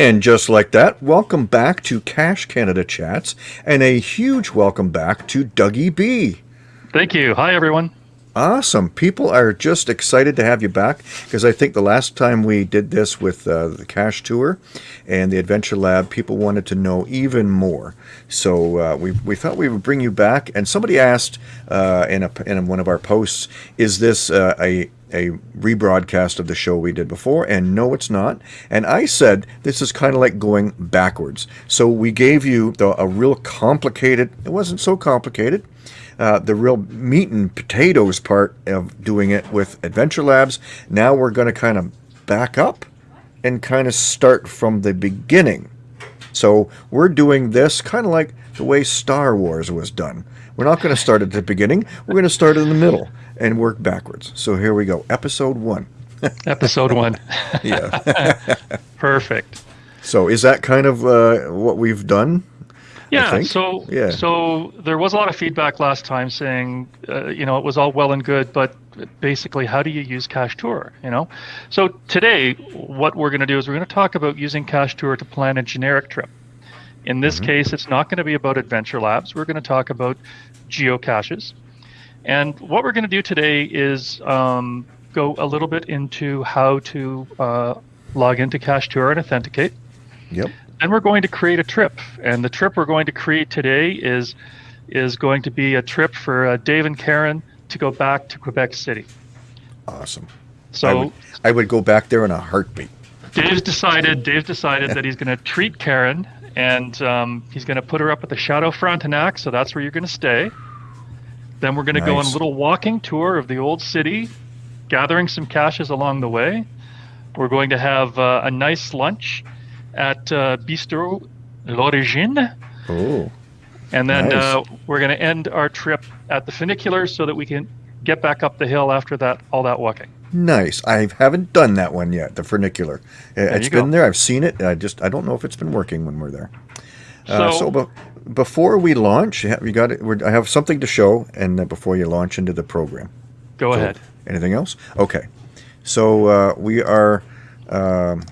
And just like that, welcome back to Cash Canada Chats, and a huge welcome back to Dougie B. Thank you. Hi, everyone. Awesome. People are just excited to have you back because I think the last time we did this with uh, the Cache Tour and the Adventure Lab, people wanted to know even more. So uh, we, we thought we would bring you back. And somebody asked uh, in, a, in one of our posts, is this uh, a, a rebroadcast of the show we did before? And no, it's not. And I said this is kind of like going backwards. So we gave you the, a real complicated, it wasn't so complicated uh, the real meat and potatoes part of doing it with Adventure Labs. Now we're going to kind of back up and kind of start from the beginning. So we're doing this kind of like the way Star Wars was done. We're not going to start at the beginning. We're going to start in the middle and work backwards. So here we go. Episode one. Episode one. yeah. Perfect. So is that kind of uh, what we've done yeah. So yeah. So there was a lot of feedback last time saying, uh, you know, it was all well and good, but basically, how do you use Cache Tour? You know. So today, what we're going to do is we're going to talk about using Cache Tour to plan a generic trip. In this mm-hmm. case, it's not going to be about Adventure Labs. We're going to talk about geocaches. And what we're going to do today is um, go a little bit into how to uh, log into Cache Tour and authenticate. Yep. Then we're going to create a trip, and the trip we're going to create today is is going to be a trip for uh, Dave and Karen to go back to Quebec City. Awesome. So I would, I would go back there in a heartbeat. Dave's decided. Dave decided that he's going to treat Karen, and um, he's going to put her up at the Chateau Frontenac. So that's where you're going to stay. Then we're going to nice. go on a little walking tour of the old city, gathering some caches along the way. We're going to have uh, a nice lunch at uh, Bistro L'Origine. Oh. And then nice. uh, we're going to end our trip at the funicular so that we can get back up the hill after that all that walking. Nice. I haven't done that one yet. The funicular. Uh, there it's been go. there. I've seen it. I just I don't know if it's been working when we're there. Uh, so, so be- before we launch, you got it. I have something to show, and before you launch into the program. Go so, ahead. Anything else? Okay. So uh, we are. Um,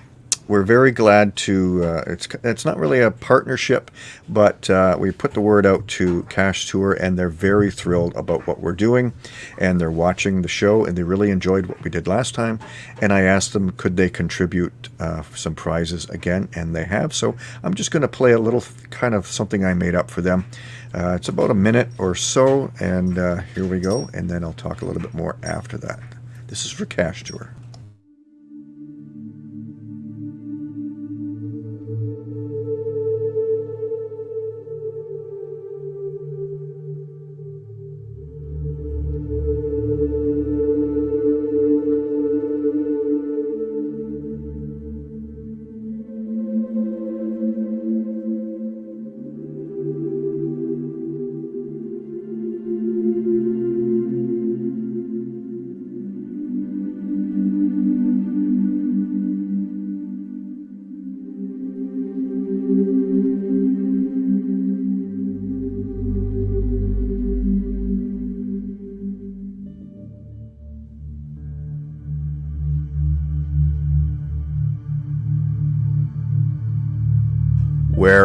we're very glad to. Uh, it's it's not really a partnership, but uh, we put the word out to Cache Tour, and they're very thrilled about what we're doing, and they're watching the show, and they really enjoyed what we did last time. And I asked them could they contribute uh, some prizes again, and they have. So I'm just going to play a little kind of something I made up for them. Uh, it's about a minute or so, and uh, here we go, and then I'll talk a little bit more after that. This is for Cache Tour.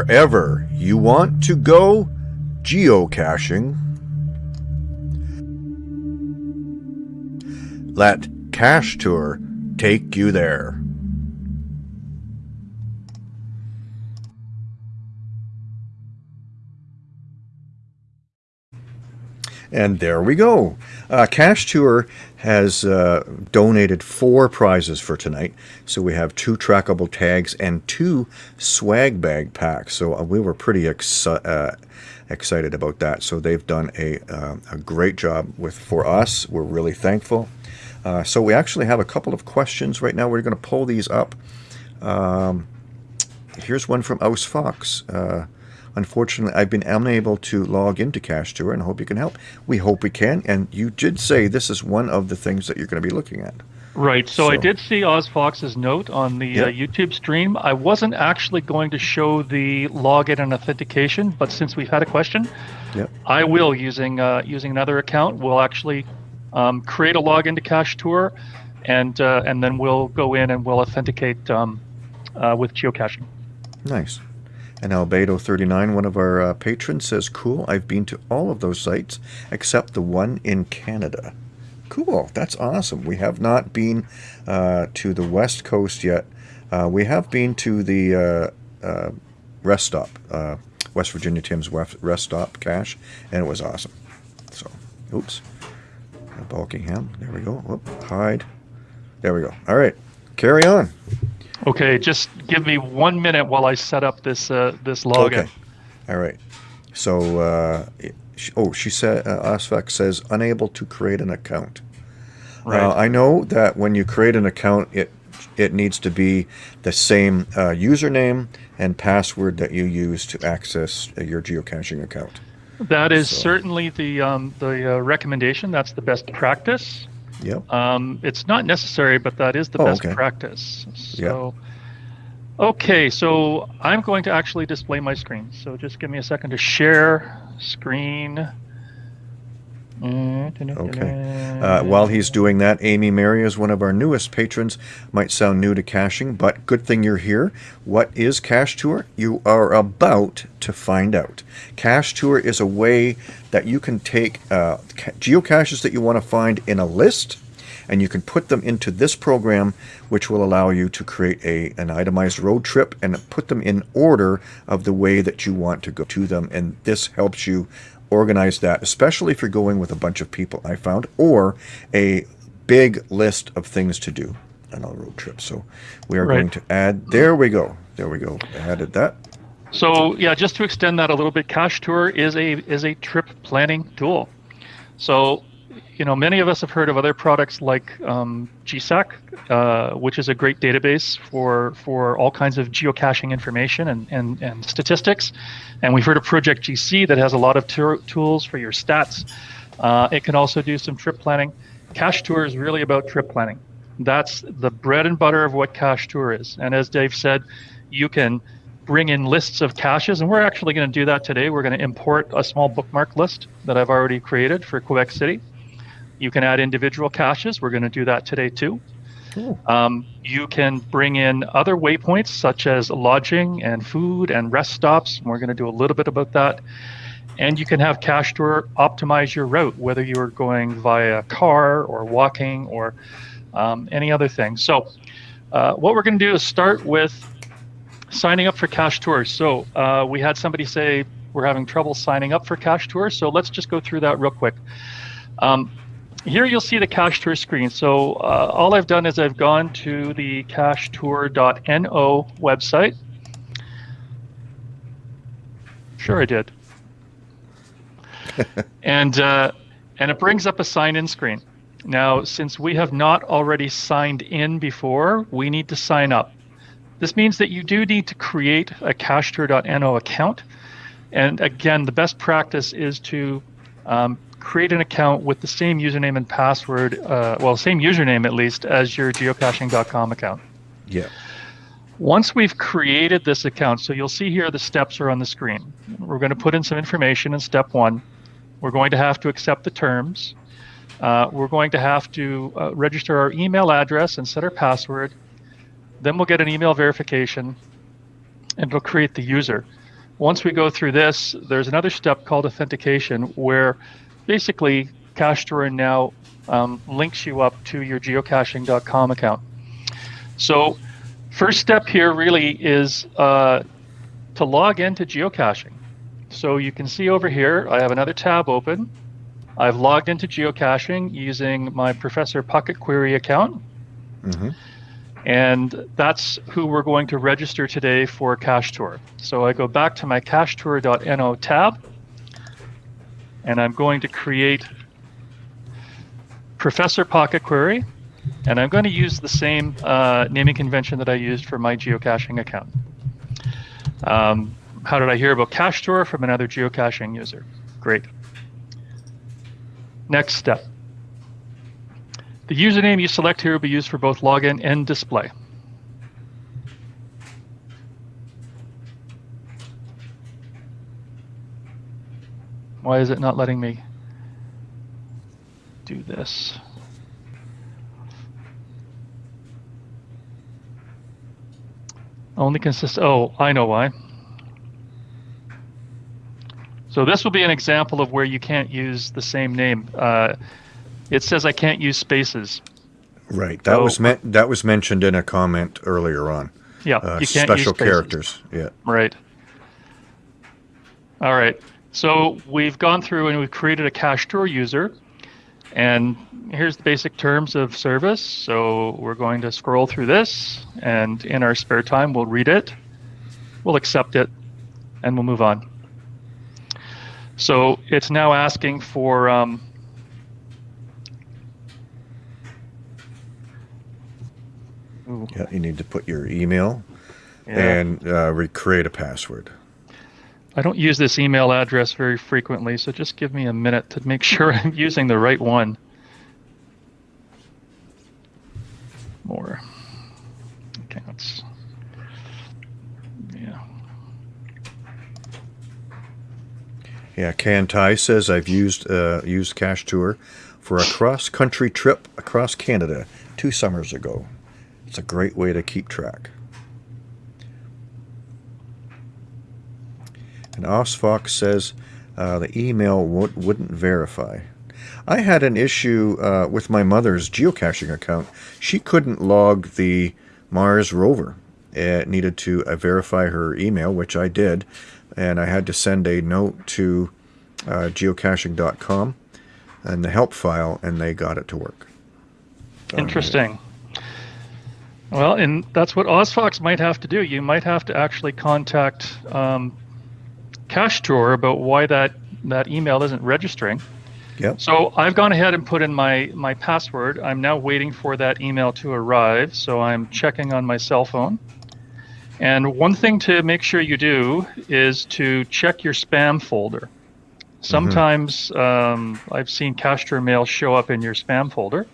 Wherever you want to go geocaching. Let Cache Tour take you there. And there we go. Uh, Cache Tour has uh, donated four prizes for tonight. So we have two trackable tags and two swag bag packs. So uh, we were pretty uh, excited about that. So they've done a, uh, a great job with for us. We're really thankful. Uh, so we actually have a couple of questions right now. We're going to pull these up. Um, here's one from OzFox. Uh, Unfortunately, I've been unable to log into Cache Tour and I hope you can help. We hope we can. And you did say this is one of the things that you're going to be looking at. Right. So, so. I did see OzFox's note on the yep. uh, YouTube stream. I wasn't actually going to show the login and authentication, but since we've had a question, yep. I will using uh, using another account. We'll actually um, create a login to Cache Tour, and uh, and then we'll go in and we'll authenticate um, uh, with geocaching. Nice. And Albedo39, one of our uh, patrons, says, Cool, I've been to all of those sites except the one in Canada. Cool, that's awesome. We have not been uh, to the West Coast yet. Uh, we have been to the uh, uh, rest stop, uh, West Virginia Tim's rest stop cache, and it was awesome. So, oops. Bulkingham, there we go. Whoop, hide. There we go. All right, carry on. Okay, just give me one minute while I set up this uh, this login. Okay. All right. So, uh, oh, she said, uh, OzFox says unable to create an account. Right. Uh, I know that when you create an account, it it needs to be the same uh, username and password that you use to access your geocaching account. That is so. certainly the um, the uh, recommendation. That's the best practice. Yep. Um, it's not necessary, but that is the oh, best okay. practice. So, yep. okay, so I'm going to actually display my screen. So just give me a second to share screen. Okay. Uh, while he's doing that, Amy Mary is one of our newest patrons. Might sound new to caching, but good thing you're here. What is Cache Tour? You are about to find out. Cache Tour is a way that you can take uh, geocaches that you want to find in a list and you can put them into this program which will allow you to create a an itemized road trip and put them in order of the way that you want to go to them and this helps you organize that, especially if you're going with a bunch of people, I found, or a big list of things to do on a road trip. So we are right. going to add, there we go. There we go. I added that. So yeah, just to extend that a little bit, Cache Tour is a is a trip planning tool. So you know, many of us have heard of other products like um, GSAK, uh, which is a great database for for all kinds of geocaching information and, and, and statistics. And we've heard of Project GC that has a lot of tools for your stats. Uh, it can also do some trip planning. Cache Tour is really about trip planning. That's the bread and butter of what Cache Tour is. And as Dave said, you can bring in lists of caches, and we're actually going to do that today. We're going to import a small bookmark list that I've already created for Quebec City. You can add individual caches. We're going to do that today too. Cool. Um, you can bring in other waypoints such as lodging and food and rest stops. We're going to do a little bit about that. And you can have Cache Tour optimize your route, whether you are going via car or walking or um, any other thing. So, uh, what we're going to do is start with signing up for Cache Tours. So, uh, we had somebody say we're having trouble signing up for Cache Tours. So, let's just go through that real quick. Um, here you'll see the cache tour screen. So uh, all I've done is I've gone to the cachetour.no website. Sure, I did. and uh, and it brings up a sign-in screen. Now, since we have not already signed in before, we need to sign up. This means that you do need to create a cachetour.no account. And again, the best practice is to um, create an account with the same username and password, uh, well, same username at least, as your geocaching.com account. Yeah. Once we've created this account, so you'll see here the steps are on the screen. We're going to put in some information in step one. We're going to have to accept the terms. Uh, we're going to have to uh, register our email address and set our password. Then we'll get an email verification and it'll create the user. Once we go through this, there's another step called authentication where basically Cache Tour now um, links you up to your geocaching.com account. So first step here really is uh, to log into geocaching. So you can see over here, I have another tab open. I've logged into geocaching using my Professor Pocket Query account. Mm-hmm. And that's who we're going to register today for Cache Tour. So I go back to my cachetour.no tab and I'm going to create Professor Pocket Query, and I'm going to use the same uh, naming convention that I used for my geocaching account. Um, how did I hear about Cache Tour from another geocaching user? Great. Next step. The username you select here will be used for both login and display. Why is it not letting me do this? Only consists. Oh, I know why. So this will be an example of where you can't use the same name. Uh, it says I can't use spaces. Right. That so, was meant. That was mentioned in a comment earlier on. Yeah. Uh, you can't special characters. Yeah. Right. All right. So we've gone through and we've created a cache tour user. And here's the basic terms of service. So we're going to scroll through this, and in our spare time, we'll read it, we'll accept it, and we'll move on. So it's now asking for um, Yeah, you need to put your email yeah. and uh, recreate a password. I don't use this email address very frequently, so just give me a minute to make sure I'm using the right one. More accounts. Yeah. Yeah, Can Tai says I've used uh, used Cache Tour for a cross-country trip across Canada two summers ago. It's a great way to keep track. And OzFox says uh, the email wouldn't verify. I had an issue uh, with my mother's geocaching account. She couldn't log the Mars rover. It needed to uh, verify her email, which I did, and I had to send a note to uh, geocaching.com and the help file, and they got it to work. Interesting. Well, and that's what OzFox might have to do. You might have to actually contact um, Cache Tour about why that, that email isn't registering. Yep. So I've gone ahead and put in my, my password. I'm now waiting for that email to arrive. So I'm checking on my cell phone. And one thing to make sure you do is to check your spam folder. Sometimes mm-hmm. um, I've seen Tour mail show up in your spam folder.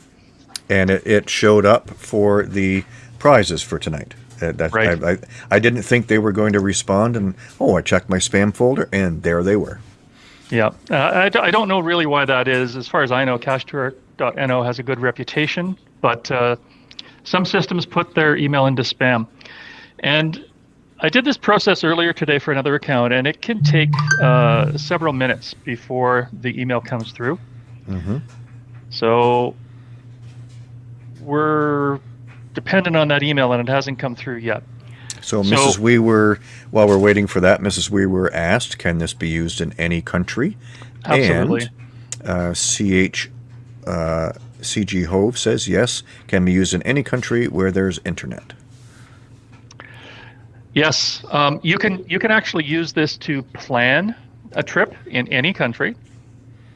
And it, it showed up for the prizes for tonight. Uh, that, right. I, I, I, didn't think they were going to respond, and oh, I checked my spam folder, and there they were. Yeah, uh, I, I don't know really why that is. As far as I know, CacheTour.no has a good reputation, but uh, some systems put their email into spam. And I did this process earlier today for another account, and it can take uh, several minutes before the email comes through. Mm-hmm. So we're dependent on that email, and it hasn't come through yet. So, so Mrs. Weaver, while we're waiting for that, Mrs. Weaver asked, can this be used in any country? Absolutely. And uh, CH uh, CG Hove says yes, can be used in any country where there's internet. Yes, um, you can. You can actually use this to plan a trip in any country.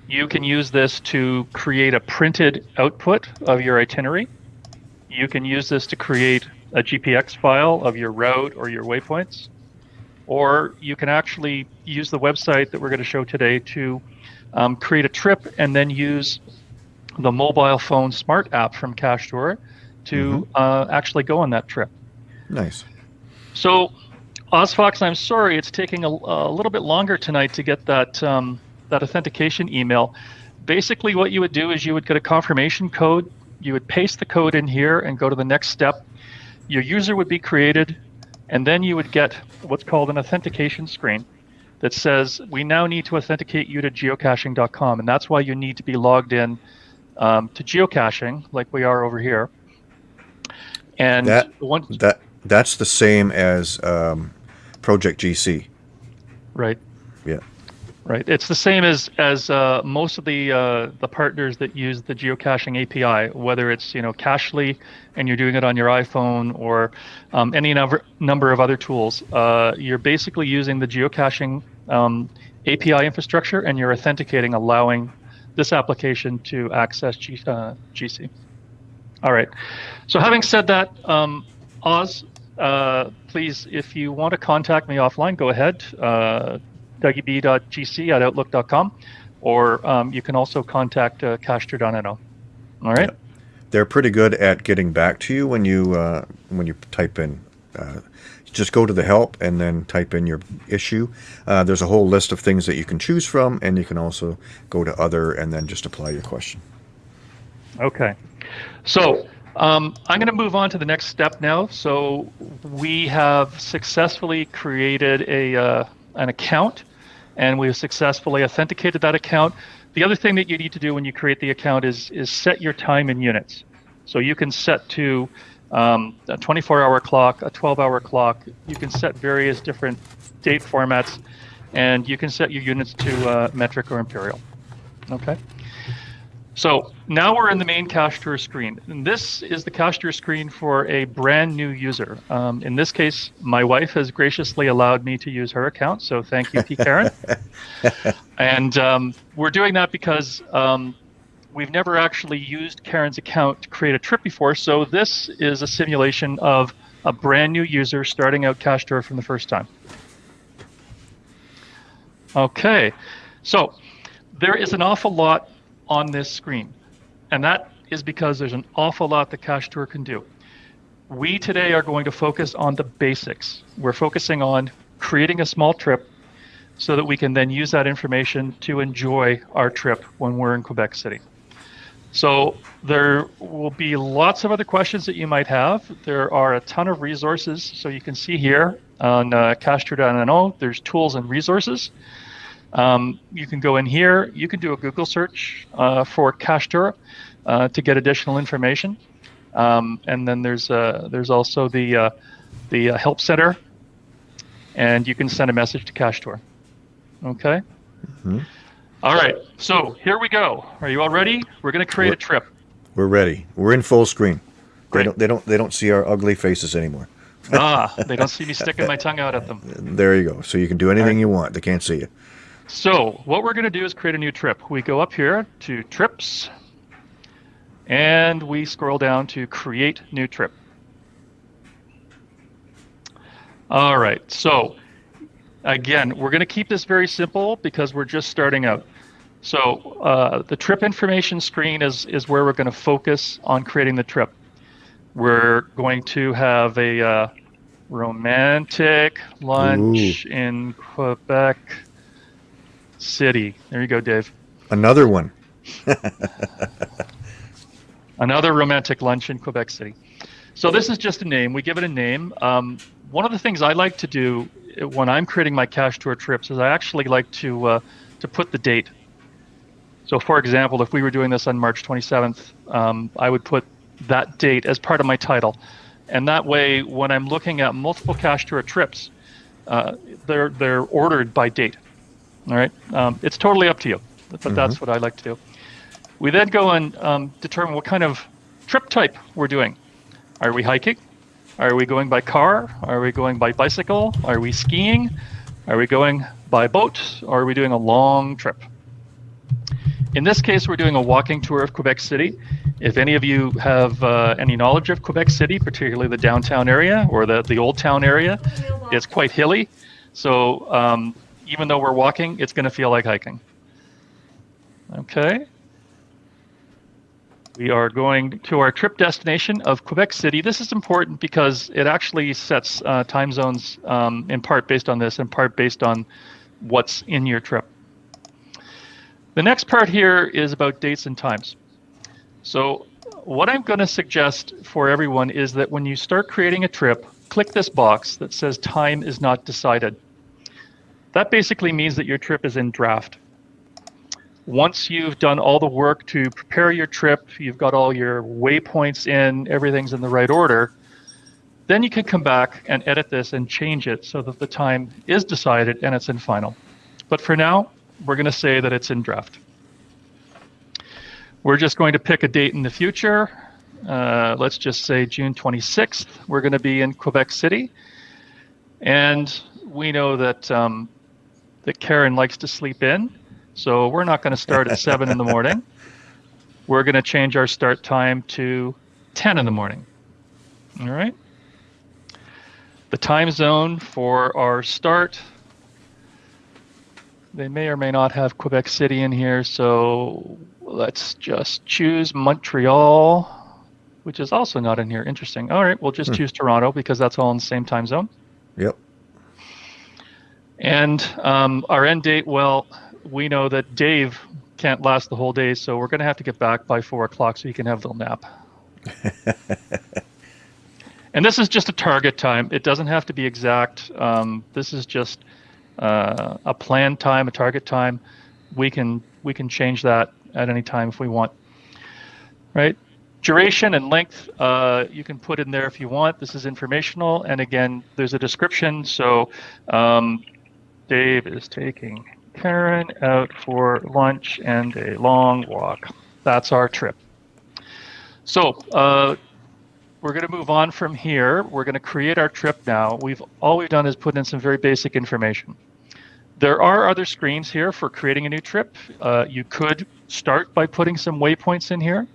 You can use this to create a printed output of your itinerary you can use this to create a GPX file of your route or your waypoints. Or you can actually use the website that we're going to show today to um, create a trip and then use the mobile phone smart app from Cache Tour to mm-hmm. uh, actually go on that trip. Nice. So, OzFox, I'm sorry it's taking a, a, little bit longer tonight to get that um, that authentication email. Basically, what you would do is you would get a confirmation code you would paste the code in here and go to the next step. Your user would be created, and then you would get what's called an authentication screen that says, we now need to authenticate you to geocaching.com. And that's why you need to be logged in um, to geocaching, like we are over here. And that, one, that that's the same as um, Project GC. Right. Yeah. Right. It's the same as as uh, most of the uh, the partners that use the geocaching API, whether it's you know Cachly and you're doing it on your iPhone or um, any number number of other tools. Uh, you're basically using the geocaching um, API infrastructure and you're authenticating, allowing this application to access G, GC. Uh, All right. So having said that, um, Oz, uh, please, if you want to contact me offline, go ahead uh, dougieb.gc at outlook.com, or um, you can also contact uh, cachetour.no. All right. Yeah. They're pretty good at getting back to you when you uh, when you type in. Uh, just go to the help and then type in your issue. Uh, there's a whole list of things that you can choose from, and you can also go to other and then just apply your question. Okay. So Um, I'm going to move on to the next step now. So we have successfully created a uh, an account, and we've successfully authenticated that account. The other thing that you need to do when you create the account is is set your time in units. So you can set to um, a 24-hour clock, a 12-hour clock. You can set various different date formats, and you can set your units to uh, metric or imperial. Okay. So now we're in the main Cache Tour screen. And this is the Cache Tour screen for a brand new user. Um, in this case, my wife has graciously allowed me to use her account. So thank you, P. Karen. and um, we're doing that because um, we've never actually used Karen's account to create a trip before. So this is a simulation of a brand new user starting out Cache Tour from the first time. Okay, so there is an awful lot on this screen. And that is because there's an awful lot that Cache Tour can do. We today are going to focus on the basics. We're focusing on creating a small trip so that we can then use that information to enjoy our trip when we're in Quebec City. So there will be lots of other questions that you might have. There are a ton of resources. So you can see here on uh, cachetour.no, there's tools and resources. Um, you can go in here. You can do a Google search uh, for Tour uh, to get additional information. Um, and then there's uh, there's also the uh, the uh, help center, and you can send a message to Tour. Okay. Mm-hmm. All right. So here we go. Are you all ready? We're going to create we're, a trip. We're ready. We're in full screen. Great. They don't they don't they don't see our ugly faces anymore. ah, they don't see me sticking my tongue out at them. There you go. So you can do anything right. you want. They can't see you. So what we're going to do is create a new trip. We go up here to trips and we scroll down to create new trip. All right, so again, we're going to keep this very simple because we're just starting out. So uh, the trip information screen is, is where we're going to focus on creating the trip. We're going to have a uh, romantic lunch Ooh. in Quebec City. There you go, Dave. Another one. Another romantic lunch in Quebec City. So this is just a name. We give it a name. Um, one of the things I like to do when I'm creating my Cache Tour trips is I actually like to uh, to put the date. So, for example, if we were doing this on March 27th, um, I would put that date as part of my title, and that way, when I'm looking at multiple Cache Tour trips, uh, they're they're ordered by date. All right, um, it's totally up to you, but mm-hmm. that's what I like to do. We then go and um, determine what kind of trip type we're doing. Are we hiking? Are we going by car? Are we going by bicycle? Are we skiing? Are we going by boat? Or are we doing a long trip? In this case, we're doing a walking tour of Quebec City. If any of you have uh, any knowledge of Quebec City, particularly the downtown area or the, the old town area, it's quite hilly. So um, even though we're walking, it's going to feel like hiking. Okay. We are going to our trip destination of Quebec City. This is important because it actually sets uh, time zones um, in part based on this, in part based on what's in your trip. The next part here is about dates and times. So what I'm going to suggest for everyone is that when you start creating a trip, click this box that says time is not decided. That basically means that your trip is in draft. Once you've done all the work to prepare your trip, you've got all your waypoints in, everything's in the right order, then you can come back and edit this and change it so that the time is decided and it's in final. But for now, we're going to say that it's in draft. We're just going to pick a date in the future. Uh, let's just say June 26th. We're going to be in Quebec City. And we know that um, that Karen likes to sleep in. So we're not going to start at 7 in the morning. We're going to change our start time to 10 in the morning. All right. The time zone for our start, they may or may not have Quebec City in here. So let's just choose Montreal, which is also not in here. Interesting. All right. We'll just hmm. choose Toronto because that's all in the same time zone. Yep. And um, our end date, well, we know that Dave can't last the whole day, so we're going to have to get back by four o'clock so he can have a little nap. and this is just a target time. It doesn't have to be exact. Um, this is just uh, a planned time, a target time. We can we can change that at any time if we want. Right? Duration and length, uh, you can put in there if you want. This is informational, and again, there's a description. So, um, Dave is taking Karen out for lunch and a long walk. That's our trip. So, uh, we're going to move on from here. We're going to create our trip now. We've all we've done is put in some very basic information. There are other screens here for creating a new trip. Uh, you could start by putting some waypoints in here.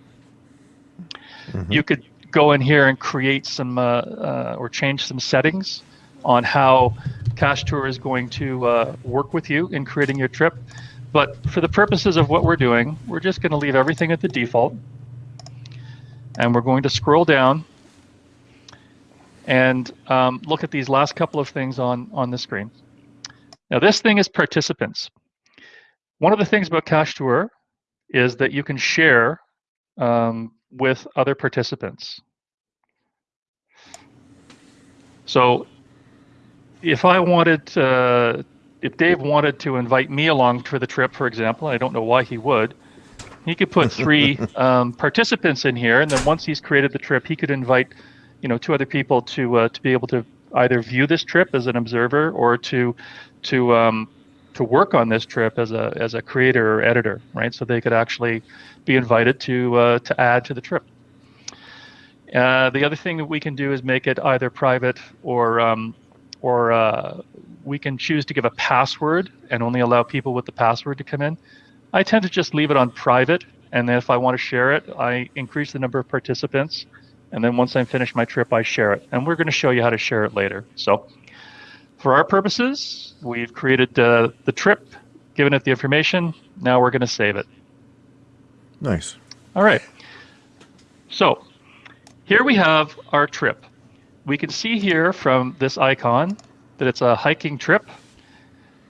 Mm-hmm. You could go in here and create some uh, uh, or change some settings on how Cachetour is going to uh, work with you in creating your trip. But for the purposes of what we're doing, we're just going to leave everything at the default. And we're going to scroll down and um, look at these last couple of things on, on the screen. Now this thing is participants. One of the things about Cache Tour is that you can share um, with other participants. So if I wanted, uh, if Dave wanted to invite me along for the trip, for example, I don't know why he would, he could put three um, participants in here, and then once he's created the trip, he could invite, you know, two other people to uh, to be able to either view this trip as an observer or to to um, to work on this trip as a as a creator or editor, right? So they could actually be invited to uh, to add to the trip. Uh, the other thing that we can do is make it either private or um, or uh, we can choose to give a password and only allow people with the password to come in. I tend to just leave it on private, and then if I want to share it, I increase the number of participants, and then once I'm finished my trip, I share it. And we're going to show you how to share it later. So for our purposes, we've created uh, the trip, given it the information. Now we're going to save it. Nice. All right. So here we have our trip. We can see here from this icon that it's a hiking trip.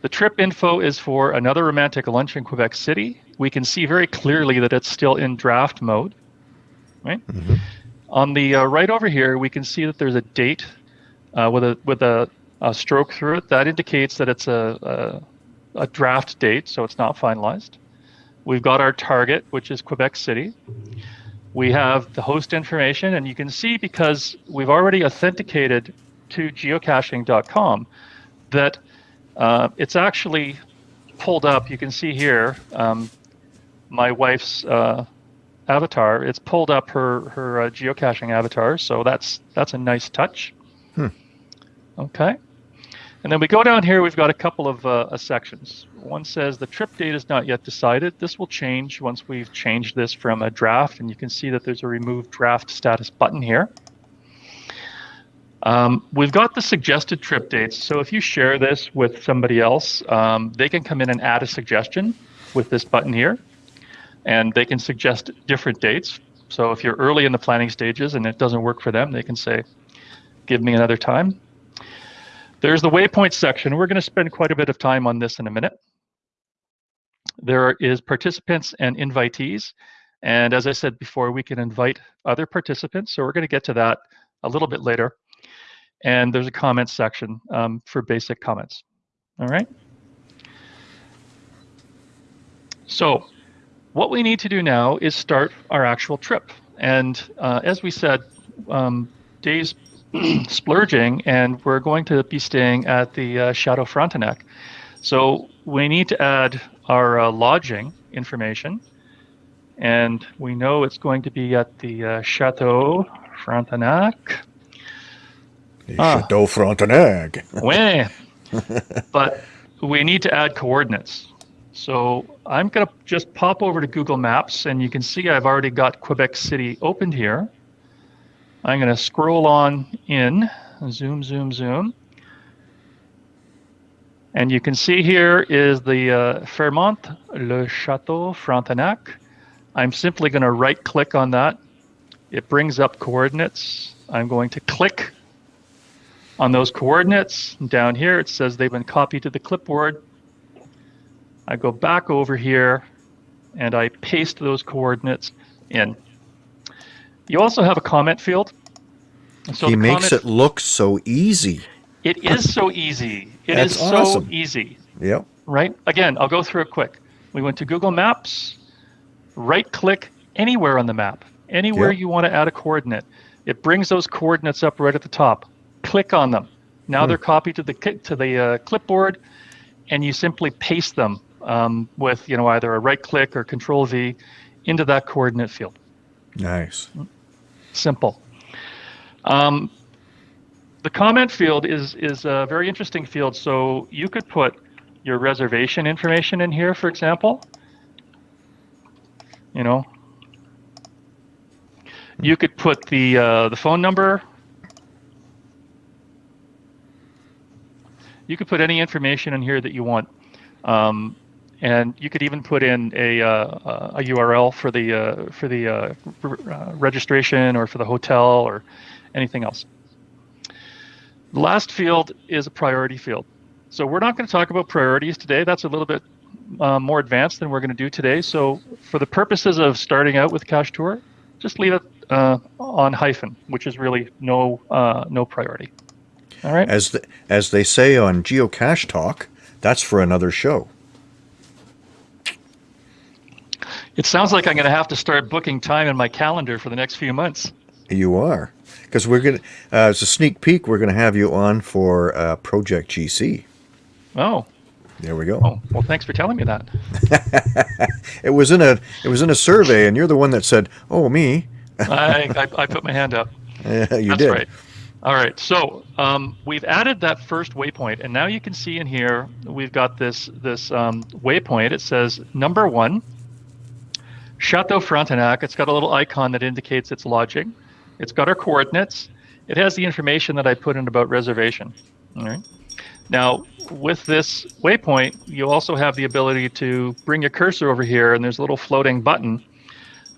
The trip info is for another romantic lunch in Quebec City. We can see very clearly that it's still in draft mode. Right. Mm-hmm. On the uh, right over here, we can see that there's a date uh, with a with a uh, stroke through it. That indicates that it's a, a, a draft date, so it's not finalized. We've got our target, which is Quebec City. We have the host information, and you can see because we've already authenticated to geocaching.com that uh, it's actually pulled up. You can see here um, my wife's uh, avatar. It's pulled up her her uh, geocaching avatar, so that's that's a nice touch. Hmm. Okay. And then we go down here, we've got a couple of uh, sections. One says the trip date is not yet decided. This will change once we've changed this from a draft, and you can see that there's a remove draft status button here. Um, we've got the suggested trip dates. So if you share this with somebody else, um, they can come in and add a suggestion with this button here, and they can suggest different dates. So if you're early in the planning stages and it doesn't work for them, they can say, give me another time. There's the waypoint section. We're going to spend quite a bit of time on this in a minute. There is participants and invitees. And as I said before, we can invite other participants. So we're going to get to that a little bit later. And there's a comments section um, for basic comments. All right. So what we need to do now is start our actual trip. And uh, as we said, um, Dave's splurging, and we're going to be staying at the uh, Chateau Frontenac. So we need to add our uh, lodging information, and we know it's going to be at the uh, Chateau Frontenac. The ah. Chateau Frontenac. but we need to add coordinates. So I'm going to just pop over to Google Maps, and you can see I've already got Quebec City opened here. I'm going to scroll on in, zoom, zoom, zoom. And you can see here is the uh, Fairmont Le Chateau Frontenac. I'm simply going to right click on that. It brings up coordinates. I'm going to click on those coordinates. Down here it says they've been copied to the clipboard. I go back over here and I paste those coordinates in. You also have a comment field. So he makes it look so easy. It is so easy. It That's is awesome. so easy. Yep. Right? Again, I'll go through it quick. We went to Google Maps, right click anywhere on the map, anywhere yep. you want to add a coordinate. It brings those coordinates up right at the top. Click on them. Now hmm. they're copied to the to the uh, clipboard, and you simply paste them um, with you know either a right click or Control V into that coordinate field. Nice. Simple. Um, the comment field is is a very interesting field. So you could put your reservation information in here, for example. You know, you could put the uh, the phone number. You could put any information in here that you want. Um, and you could even put in a, uh, a URL for the uh, for the uh, uh, registration or for the hotel or anything else. The last field is a priority field. So we're not going to talk about priorities today. That's a little bit uh, more advanced than we're going to do today. So for the purposes of starting out with Cache Tour, just leave it uh, on hyphen, which is really no no priority. All right. As the, as they say on Geocache Talk, that's for another show. It sounds like I'm going to have to start booking time in my calendar for the next few months. You are, because we're going to, uh, as a sneak peek, we're going to have you on for uh, Project GC. Oh. There we go. Oh, well, thanks for telling me that. it was in a it was in a survey, and you're the one that said, "Oh, me." I, I, I put my hand up. Yeah, you That's did. right. All right, so um, we've added that first waypoint, and now you can see in here we've got this this um, waypoint. It says number one, Chateau Frontenac, it's got a little icon that indicates it's lodging. It's got our coordinates. It has the information that I put in about reservation. All right. Now, with this waypoint, you also have the ability to bring your cursor over here, and there's a little floating button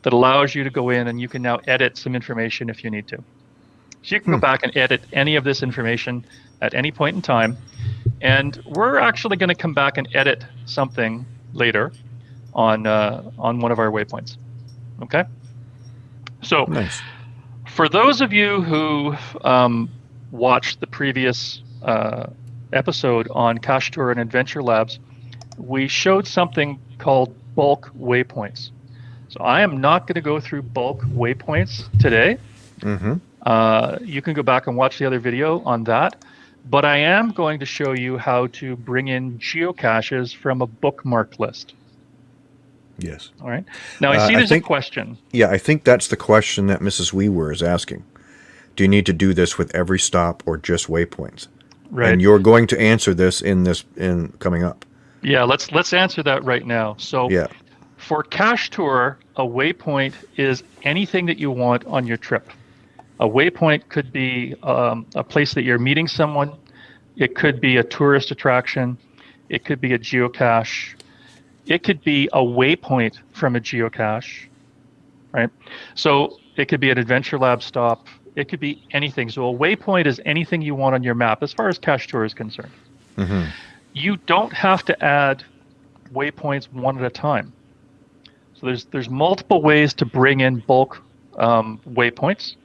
that allows you to go in and you can now edit some information if you need to. So you can hmm. go back and edit any of this information at any point in time. And we're actually going to come back and edit something later on uh, on one of our waypoints. Okay. So, nice. For those of you who um, watched the previous uh, episode on Cache Tour and Adventure Labs, we showed something called bulk waypoints. So I am not going to go through bulk waypoints today. Mm-hmm. Uh, you can go back and watch the other video on that. But I am going to show you how to bring in geocaches from a bookmark list. Yes. All right. Now I uh, see uh, there's I think, a question. Yeah, I think that's the question that Mrs. Weaver is asking. Do you need to do this with every stop or just waypoints? Right. And you're going to answer this in this in coming up. Yeah, let's let's answer that right now. So yeah. for Cache Tour, a waypoint is anything that you want on your trip. A waypoint could be um, a place that you're meeting someone. It could be a tourist attraction. It could be a geocache it could be a waypoint from a geocache, right? So it could be an adventure lab stop. It could be anything. So a waypoint is anything you want on your map as far as cache tour is concerned. Mm-hmm. You don't have to add waypoints one at a time. So there's there's multiple ways to bring in bulk um, waypoints.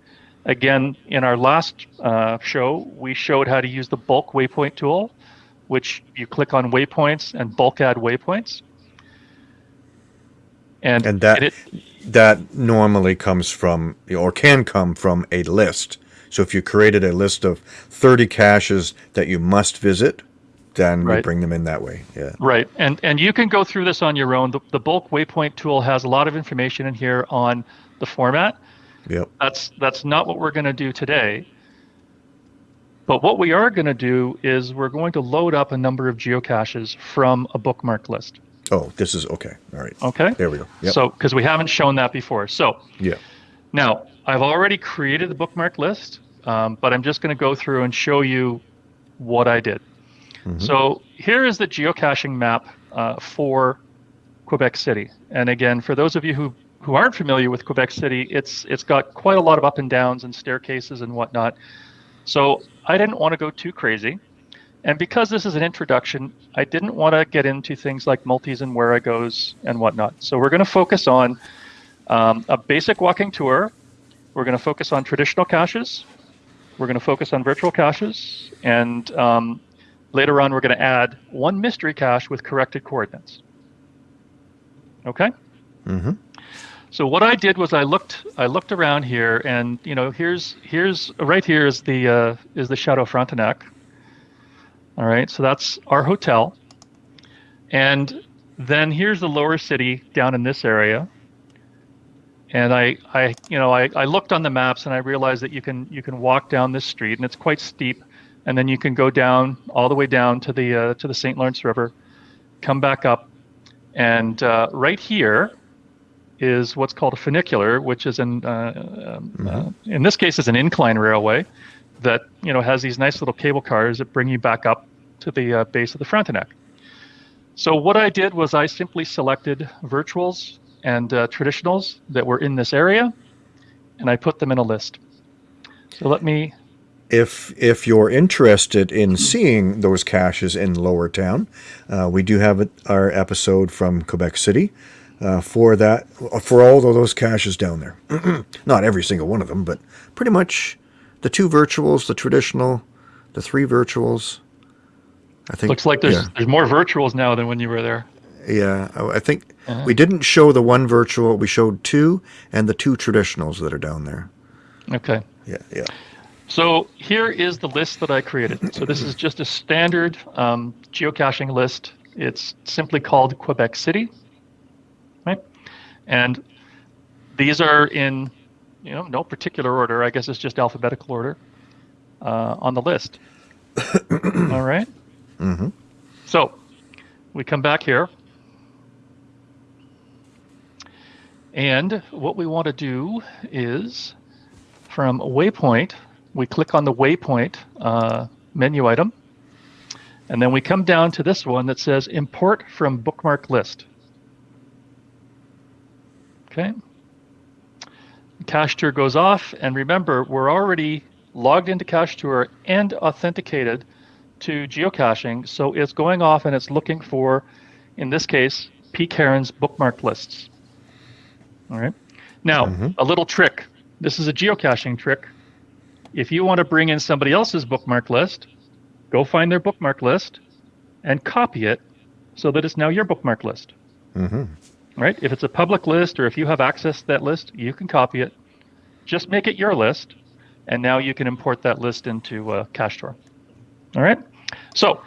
Again, in our last uh, show, we showed how to use the bulk waypoint tool, which you click on waypoints and bulk add waypoints. And, and that it, that normally comes from or can come from a list. So if you created a list of 30 caches that you must visit, then right. we bring them in that way. Yeah. Right. And and you can go through this on your own. The, the bulk waypoint tool has a lot of information in here on the format. Yep. That's that's not what we're going to do today. But what we are going to do is we're going to load up a number of geocaches from a bookmark list. Oh, this is okay. All right. Okay. There we go. Yep. So, because we haven't shown that before. So, yeah. Now, I've already created the bookmark list, um, but I'm just going to go through and show you what I did. Mm-hmm. So, here is the geocaching map uh, for Quebec City. And again, for those of you who who aren't familiar with Quebec City, it's it's got quite a lot of up and downs and staircases and whatnot. So I didn't want to go too crazy. And because this is an introduction, I didn't want to get into things like multis and Wherigos and whatnot. So we're going to focus on um, a basic walking tour we're going to focus on traditional caches. We're going to focus on virtual caches. And um, later on, we're going to add one mystery cache with corrected coordinates. Okay? Mm-hmm. So what I did was I looked I looked around here, and you know here's here's right here is the uh, is the Chateau Frontenac. All right, so that's our hotel, and then here's the lower city down in this area. And I, I you know I, I looked on the maps and I realized that you can you can walk down this street and it's quite steep, and then you can go down all the way down to the uh, to the St. Lawrence River, come back up, and uh, right here is what's called a funicular, which is in uh, um, mm-hmm. Uh, in this case is an incline railway that you know has these nice little cable cars that bring you back up to the uh, base of the Frontenac. So what I did was I simply selected virtuals and uh, traditionals that were in this area, and I put them in a list. So let me. If if you're interested in seeing those caches in Lower Town, uh, we do have our episode from Quebec City uh, for that for all of those caches down there. Not every single one of them, but pretty much the two virtuals, the traditional, the three virtuals. I think looks like there's yeah. there's more virtuals now than when you were there. Yeah, I think uh-huh. we didn't show the one virtual. We showed two and the two traditionals that are down there. Okay. Yeah, yeah. So here is the list that I created. So this is just a standard um, geocaching list. It's simply called Quebec City. Right? And these are in, you know, no particular order. I guess it's just alphabetical order uh, on the list. All right. Mm-hmm. So we come back here. And what we want to do is from waypoint, we click on the waypoint uh, menu item. And then we come down to this one that says import from bookmark list. Okay. Cache Tour goes off, and remember, we're already logged into Cache Tour and authenticated to geocaching, so it's going off and it's looking for, in this case, P. Karen's bookmark lists. All right. Now, mm-hmm. a little trick. This is a geocaching trick. If you want to bring in somebody else's bookmark list, go find their bookmark list and copy it so that it's now your bookmark list. Mm-hmm right? If it's a public list or if you have access to that list, you can copy it. Just make it your list, and now you can import that list into uh, Cache Tour. All right. So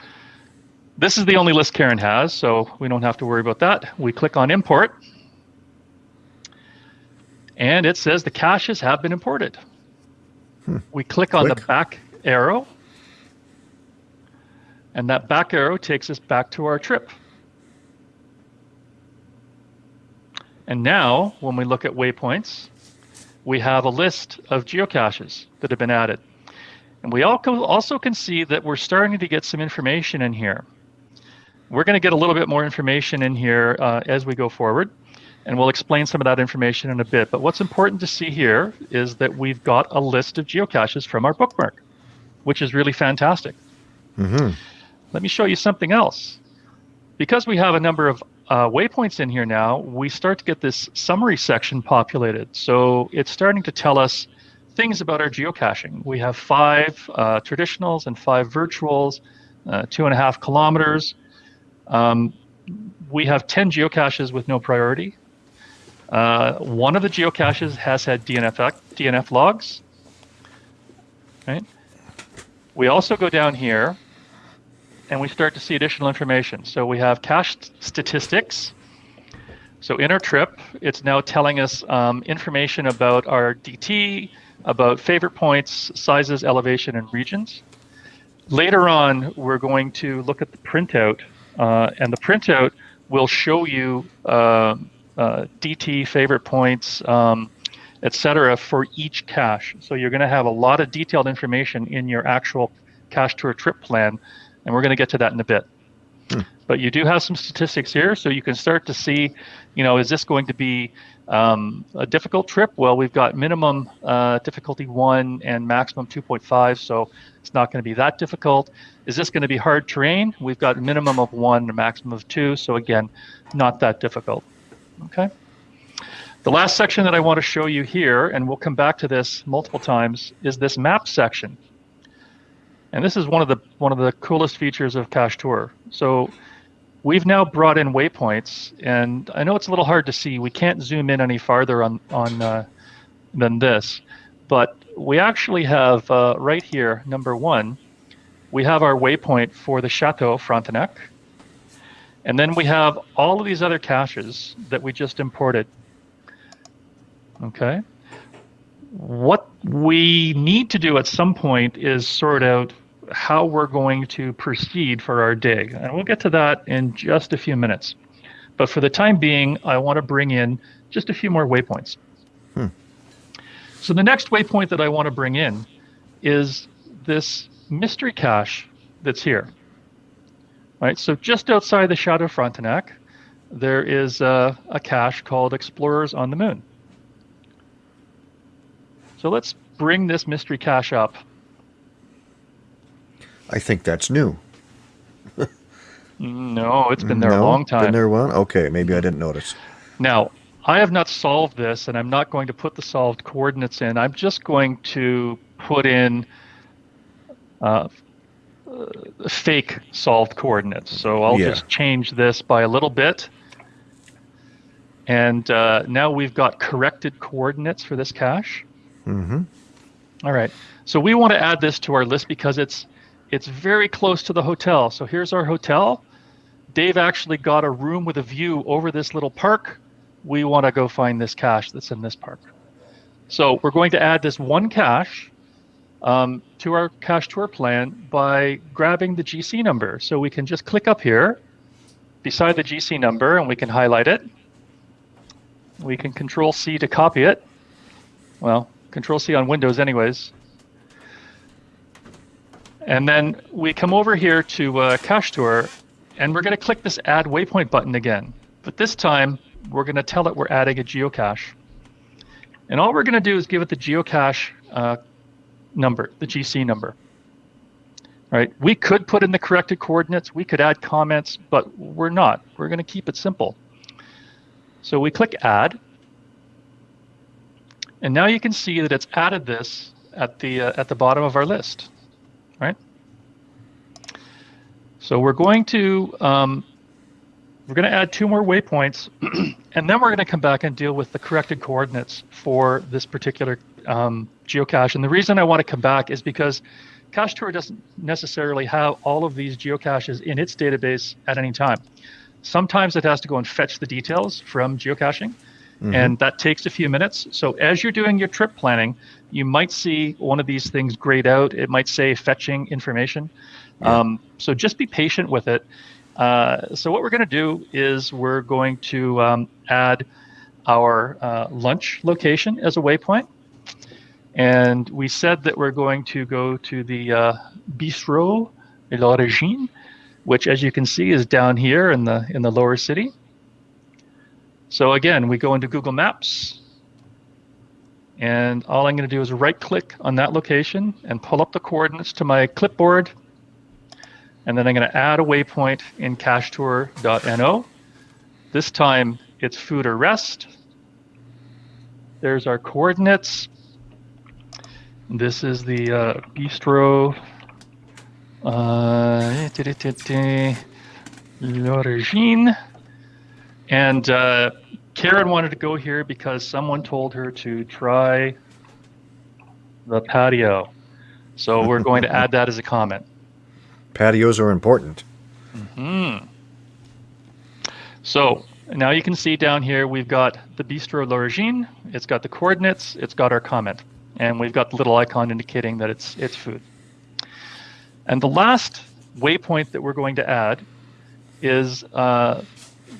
this is the only list Karen has, so we don't have to worry about that. We click on import, and it says the caches have been imported. Hmm. We click on click. the back arrow, and that back arrow takes us back to our trip. And now, when we look at waypoints, we have a list of geocaches that have been added. And we also can see that we're starting to get some information in here. We're going to get a little bit more information in here uh, as we go forward, and we'll explain some of that information in a bit. But what's important to see here is that we've got a list of geocaches from our bookmark, which is really fantastic. Mm-hmm. Let me show you something else. Because we have a number of uh, waypoints in here now, we start to get this summary section populated. So it's starting to tell us things about our geocaching. We have five uh, traditionals and five virtuals, uh, two and a half kilometers. Um, we have 10 geocaches with no priority. Uh, one of the geocaches has had DNF, DNF logs. Right. We also go down here and we start to see additional information. So we have cache statistics. So in our trip, it's now telling us um, information about our DT, about favorite points, sizes, elevation, and regions. Later on, we're going to look at the printout, uh, and the printout will show you uh, uh, DT, favorite points, um, etc. for each cache. So you're going to have a lot of detailed information in your actual cache tour trip plan and we're going to get to that in a bit. Hmm. But you do have some statistics here, so you can start to see, you know, is this going to be um, a difficult trip? Well, we've got minimum uh, difficulty one and maximum 2.5, so it's not going to be that difficult. Is this going to be hard terrain? We've got minimum of one and maximum of two, so again, not that difficult. Okay. The last section that I want to show you here, and we'll come back to this multiple times, is this map section. And this is one of the one of the coolest features of Cache Tour. So we've now brought in waypoints, and I know it's a little hard to see. We can't zoom in any farther on on uh, than this, but we actually have uh, right here, number one, we have our waypoint for the Chateau Frontenac. And then we have all of these other caches that we just imported. Okay. What we need to do at some point is sort out how we're going to proceed for our dig. And we'll get to that in just a few minutes. But for the time being, I want to bring in just a few more waypoints. Hmm. So the next waypoint that I want to bring in is this mystery cache that's here. Right, so just outside the Chateau Frontenac, there is a, a cache called Explorers on the Moon. So let's bring this mystery cache up. I think that's new. no, it's been there no, a long time. Been there one? Okay, maybe I didn't notice. Now, I have not solved this, and I'm not going to put the solved coordinates in. I'm just going to put in uh, uh, fake solved coordinates. So I'll yeah. just change this by a little bit. And uh, now we've got corrected coordinates for this cache. Mm-hmm. All right. So we want to add this to our list because it's it's very close to the hotel. So here's our hotel. Dave actually got a room with a view over this little park. We want to go find this cache that's in this park. So we're going to add this one cache um, to our cache tour plan by grabbing the GC number. So we can just click up here beside the GC number and we can highlight it. We can control C to copy it. Well, control C on Windows anyways. And then we come over here to uh, Cache Tour and we're going to click this add waypoint button again. But this time we're going to tell it we're adding a geocache. And all we're going to do is give it the geocache uh, number, the GC number. Right? We could put in the corrected coordinates, we could add comments, but we're not. We're going to keep it simple. So we click add. And now you can see that it's added this at the uh, at the bottom of our list, right? So we're going to um, we're going to add two more waypoints, and then we're going to come back and deal with the corrected coordinates for this particular um, geocache. And the reason I want to come back is because Cache Tour doesn't necessarily have all of these geocaches in its database at any time. Sometimes it has to go and fetch the details from geocaching, mm-hmm. and that takes a few minutes. So as you're doing your trip planning, you might see one of these things grayed out. It might say fetching information. Yeah. Um, so just be patient with it. Uh, so what we're going to do is we're going to um, add our uh, lunch location as a waypoint. And we said that we're going to go to the uh, Bistro L'Origine, which, as you can see, is down here in the in the lower city. So again, we go into Google Maps, and all I'm going to do is right-click on that location and pull up the coordinates to my clipboard, and then I'm going to add a waypoint in cachetour.no. This time it's food or rest. There's our coordinates. This is the uh, bistro. Uh, L'Origine. And uh, Karen wanted to go here because someone told her to try the patio. So we're going to add that as a comment. Patios are important. hmm So now you can see down here we've got the Bistro L'Origine. It's got the coordinates. It's got our comment and we've got the little icon indicating that it's it's food. And the last waypoint that we're going to add is uh,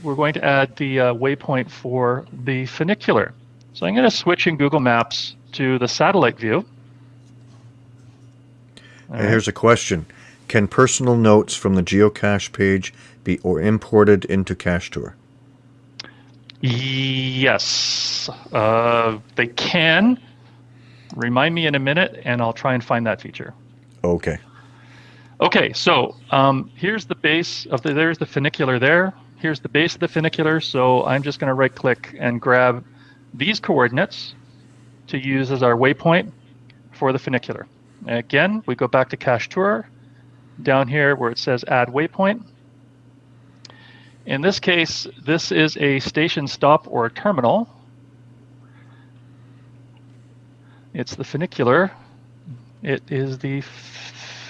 we're going to add the uh, waypoint for the funicular. So I'm going to switch in Google Maps to the satellite view. and here's a question. Can personal notes from the geocache page be or imported into Cache Tour? Yes, uh, they can. Remind me in a minute, and I'll try and find that feature. Okay. Okay, so um, here's the base of the, there's the funicular there. Here's the base of the funicular, so I'm just going to right click and grab these coordinates to use as our waypoint for the funicular. And again, we go back to Cache Tour, down here where it says Add Waypoint. In this case, this is a station stop or a terminal. It's the funicular. It is the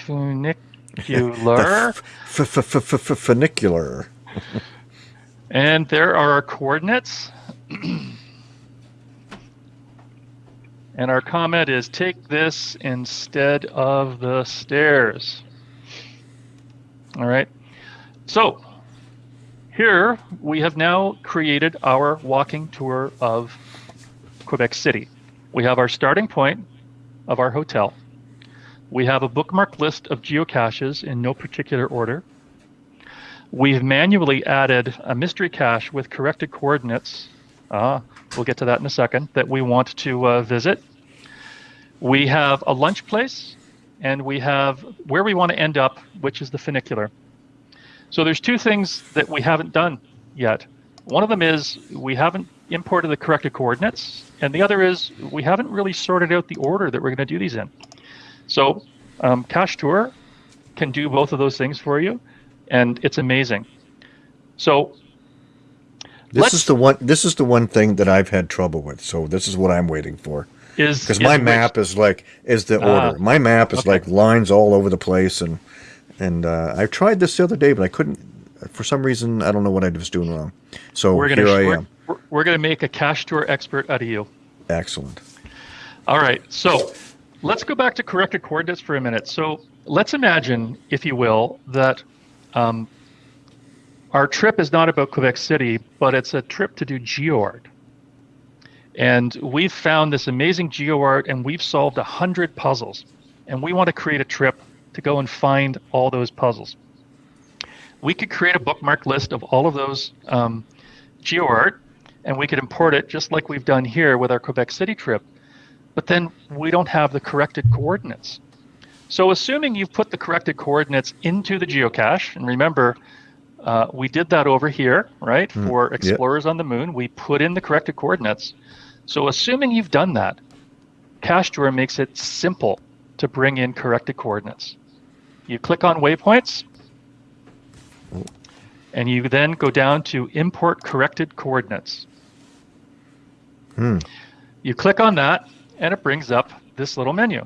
funicular. the Funicular. and there are our coordinates. and our comment is take this instead of the stairs. All right. So here we have now created our walking tour of Quebec City. We have our starting point of our hotel. We have a bookmark list of geocaches in no particular order. We've manually added a mystery cache with corrected coordinates. Uh, we'll get to that in a second, that we want to uh, visit. We have a lunch place, and we have where we want to end up, which is the funicular. So there's two things that we haven't done yet. One of them is we haven't imported the corrected coordinates, and the other is we haven't really sorted out the order that we're going to do these in. So um, Cache Tour can do both of those things for you, and it's amazing. So this is the one. This is the one thing that I've had trouble with. So this is what I'm waiting for. Is because my map is like is the uh, order. My map is okay. like lines all over the place, and and uh, I tried this the other day, but I couldn't. For some reason, I don't know what I was doing wrong. So we're gonna, here I am. We're, we're going to make a Cache Tour expert out of you. Excellent. All right. So let's go back to corrected coordinates for a minute. So let's imagine, if you will, that um, our trip is not about Quebec City, but it's a trip to do GeoArt. And we've found this amazing GeoArt and we've solved a hundred puzzles. And we want to create a trip to go and find all those puzzles. We could create a bookmark list of all of those um, GeoArt, and we could import it just like we've done here with our Quebec City trip. But then we don't have the corrected coordinates. So assuming you've put the corrected coordinates into the geocache, and remember, uh, we did that over here, right? Mm, For Explorers yep. on the Moon, we put in the corrected coordinates. So assuming you've done that, Cache Tour makes it simple to bring in corrected coordinates. You click on waypoints, and you then go down to import corrected coordinates. Hmm. You click on that, and it brings up this little menu.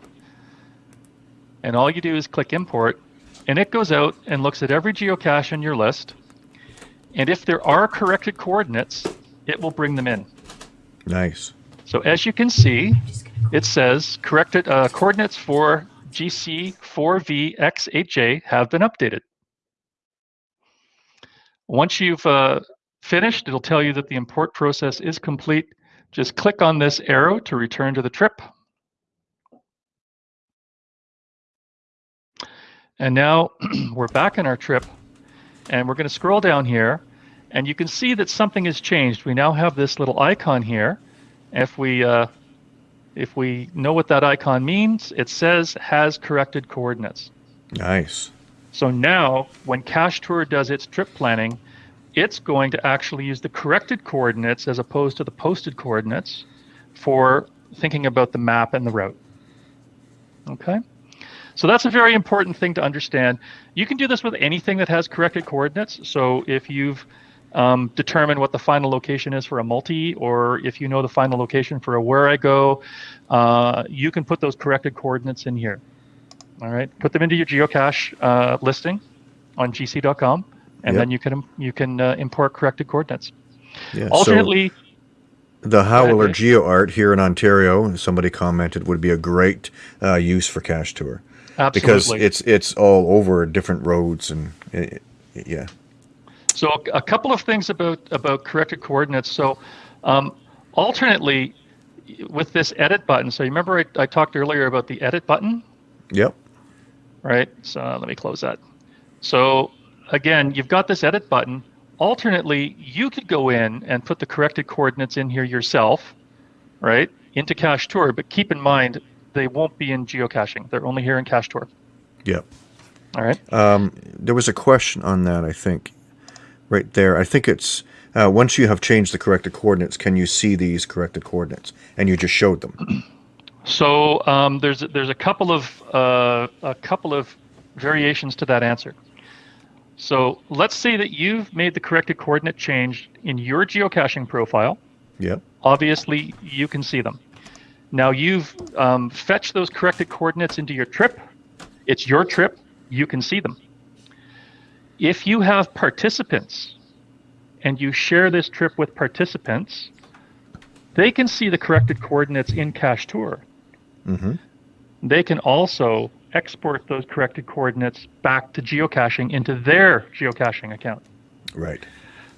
And all you do is click import, and it goes out and looks at every geocache in your list. And if there are corrected coordinates, it will bring them in. Nice. So as you can see, it says corrected uh, coordinates for GC4VX8J have been updated. Once you've uh, finished, it'll tell you that the import process is complete. Just click on this arrow to return to the trip. And now we're back in our trip and we're going to scroll down here and you can see that something has changed. We now have this little icon here. If we uh, if we know what that icon means, it says has corrected coordinates. Nice. So now when Cache Tour does its trip planning, it's going to actually use the corrected coordinates as opposed to the posted coordinates for thinking about the map and the route. Okay? So that's a very important thing to understand. You can do this with anything that has corrected coordinates. So if you've um, determine what the final location is for a multi, or if you know the final location for a Wherigo, uh, you can put those corrected coordinates in here. All right, put them into your geocache uh, listing on gc.com, and yep. then you can you can uh, import corrected coordinates. Yeah, Alternately. So the Howler GeoArt here in Ontario, somebody commented, would be a great uh, use for Cache Tour. Absolutely. Because it's it's all over different roads and it, yeah. So a couple of things about about corrected coordinates. So um, alternately, with this edit button. So you remember I, I talked earlier about the edit button. Yep. Right. So uh, let me close that. So again, you've got this edit button. Alternately, you could go in and put the corrected coordinates in here yourself, right, into Cache Tour. But keep in mind, they won't be in geocaching. They're only here in Cache Tour. Yep. All right. Um, there was a question on that, I think right there. I think it's Uh, once you have changed the corrected coordinates, can you see these corrected coordinates? And you just showed them. So um, there's there's a couple of uh, a couple of variations to that answer. So let's say that you've made the corrected coordinate change in your geocaching profile. Yep. Obviously, you can see them. Now you've um, fetched those corrected coordinates into your trip. It's your trip. You can see them. If you have participants and you share this trip with participants, they can see the corrected coordinates in Cache Tour. Mm-hmm. They can also export those corrected coordinates back to geocaching into their geocaching account. Right.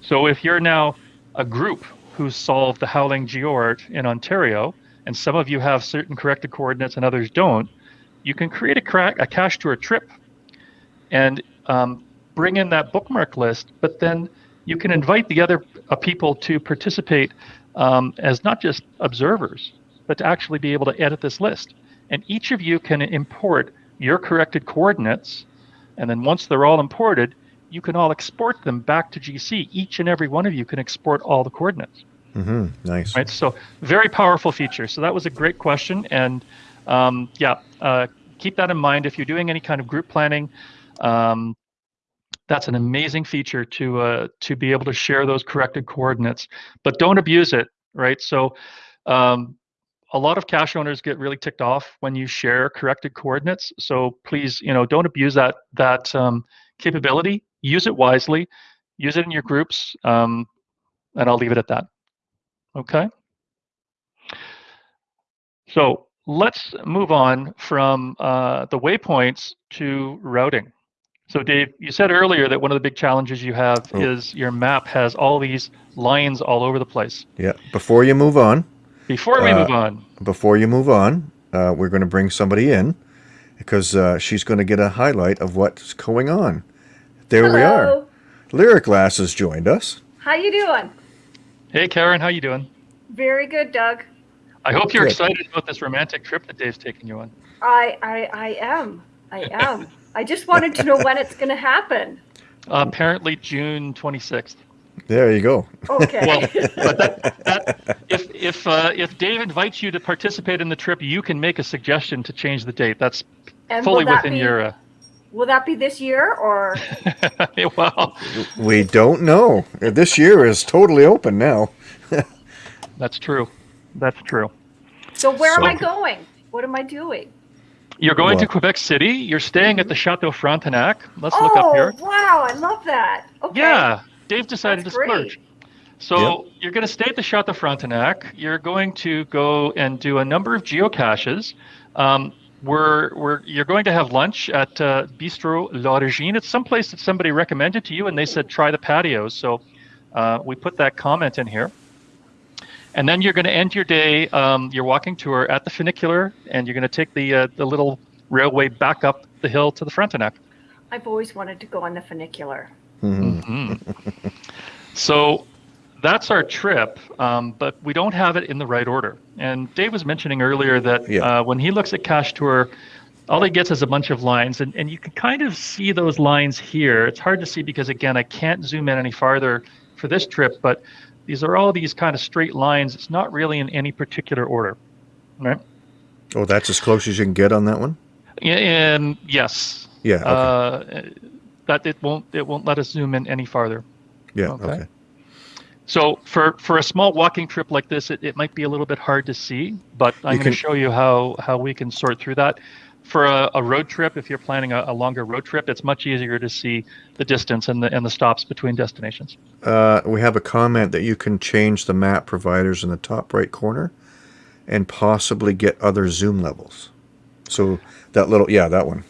So if you're now a group who's solved the Howling GeoArt in Ontario, and some of you have certain corrected coordinates and others don't, you can create a, cra- a cache tour trip and um, bring in that bookmark list, but then you can invite the other uh, people to participate um, as not just observers, but to actually be able to edit this list. And each of you can import your corrected coordinates, and then once they're all imported, you can all export them back to GC. Each and every one of you can export all the coordinates. Mm-hmm. Nice. Right. So very powerful feature. So that was a great question, and um, yeah, uh, keep that in mind if you're doing any kind of group planning. Um, that's an amazing feature to uh, to be able to share those corrected coordinates, but don't abuse it. Right. So um, a lot of cache owners get really ticked off when you share corrected coordinates. So please, you know, don't abuse that that um, capability. Use it wisely. Use it in your groups, um, and I'll leave it at that. Okay. So let's move on from uh, the waypoints to routing. So Dave, you said earlier that one of the big challenges you have oh. is your map has all these lines all over the place. Yeah. Before you move on, before we uh, move on. Before you move on, uh, we're going to bring somebody in because uh, she's going to get a highlight of what's going on. There Hello. we are. Lyric Lass has joined us. How you doing? Hey, Karen. How you doing? Very good, Doug. I hope you're good. excited about this romantic trip that Dave's taking you on. I I, I am. I am. I just wanted to know when it's going to happen. Uh, apparently June 26th. There you go. Okay. well, but that, that, if if uh, if Dave invites you to participate in the trip, you can make a suggestion to change the date. That's and fully that within be, your. Uh... Will that be this year or? well, we don't know. This year is totally open now. That's true. That's true. So where so, am I going? What am I doing? You're going what? to Quebec City. You're staying at the Chateau Frontenac. Let's oh, look up here. Oh, wow, I love that. Okay. Yeah, Dave decided That's to great. splurge. So yep. you're going to stay at the Chateau Frontenac. You're going to go and do a number of geocaches. Um, we're, we're, you're going to have lunch at uh, Bistro L'Origine. It's someplace that somebody recommended to you, and they said try the patios. So uh, we put that comment in here. And then you're going to end your day, um, your walking tour at the funicular, and you're going to take the uh, the little railway back up the hill to the Frontenac. I've always wanted to go on the funicular. Mm-hmm. so that's our trip, um, but we don't have it in the right order. And Dave was mentioning earlier that yeah. uh, when he looks at Cache Tour, all he gets is a bunch of lines, and, and you can kind of see those lines here. It's hard to see because, again, I can't zoom in any farther for this trip, but these are all these kind of straight lines. It's not really in any particular order, right? Oh, that's as close as you can get on that one? And yes. Yeah. Okay. Uh, that it won't it won't let us zoom in any farther. Yeah. Okay. okay. So for for a small walking trip like this, it, it might be a little bit hard to see, but I'm going to show you how how we can sort through that. For a, a road trip, if you're planning a, a, longer road trip, it's much easier to see the distance and the and the stops between destinations. Uh, we have a comment that you can change the map providers in the top right corner, and possibly get other zoom levels. So that little yeah, that one.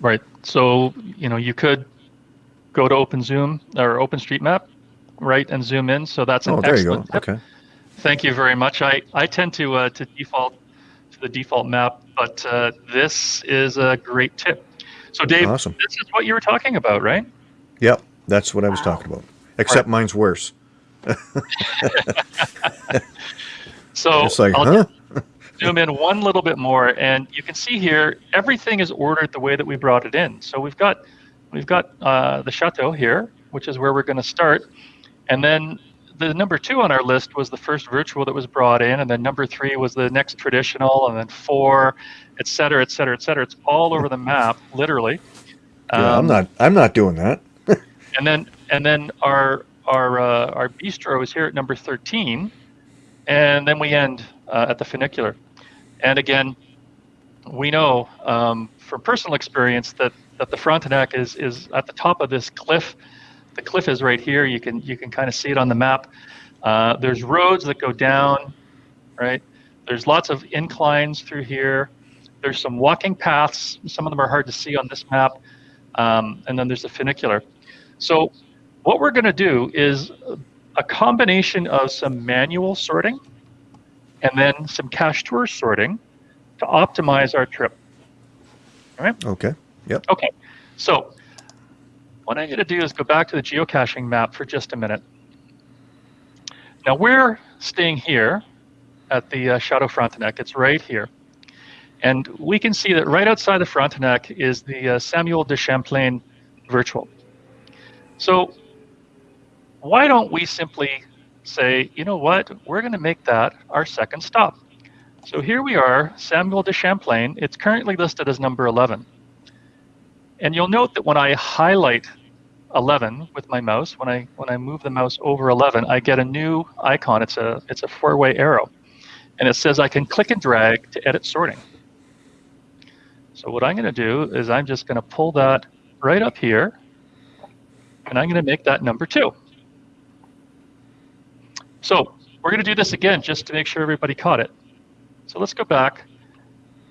Right. So you know you could go to Open Zoom or OpenStreetMap, right, and zoom in. So that's an oh, there excellent you go. Tip. Okay. Thank you very much. I, I tend to uh, to default to the default map, but uh, this is a great tip. So Dave, awesome. this is what you were talking about, right? Yep, that's what I was wow. talking about. Except right. mine's worse. so it's like, I'll huh? zoom in one little bit more, and you can see here everything is ordered the way that we brought it in. So we've got we've got uh, the chateau here, which is where we're going to start, and then the number two on our list was the first virtual that was brought in, and then number three was the next traditional, and then four, et cetera, et cetera, et cetera. It's all over the map, literally. Yeah, um, I'm not. I'm not doing that. and then and then our our uh, our bistro is here at number 13, and then we end uh, at the funicular. And again, we know um, from personal experience that that the Frontenac is is at the top of this cliff. The cliff is right here. You can you can kind of see it on the map. Uh, there's roads that go down, right? There's lots of inclines through here. There's some walking paths. Some of them are hard to see on this map. Um, and then there's the funicular. So what we're going to do is a combination of some manual sorting and then some cache tour sorting to optimize our trip. All right? Okay. Yep. Okay. So what I'm going to do is go back to the geocaching map for just a minute. Now we're staying here at the uh, Chateau Frontenac. It's right here. And we can see that right outside the Frontenac is the uh, Samuel de Champlain virtual. So why don't we simply say, you know what, we're going to make that our second stop. So here we are, Samuel de Champlain. It's currently listed as number 11. And you'll note that when I highlight 11 with my mouse, when I when I move the mouse over 11, I get a new icon. It's a it's a four-way arrow, and it says I can click and drag to edit sorting. So what I'm going to do is I'm just going to pull that right up here, and I'm going to make that number two. So we're going to do this again just to make sure everybody caught it. So let's go back.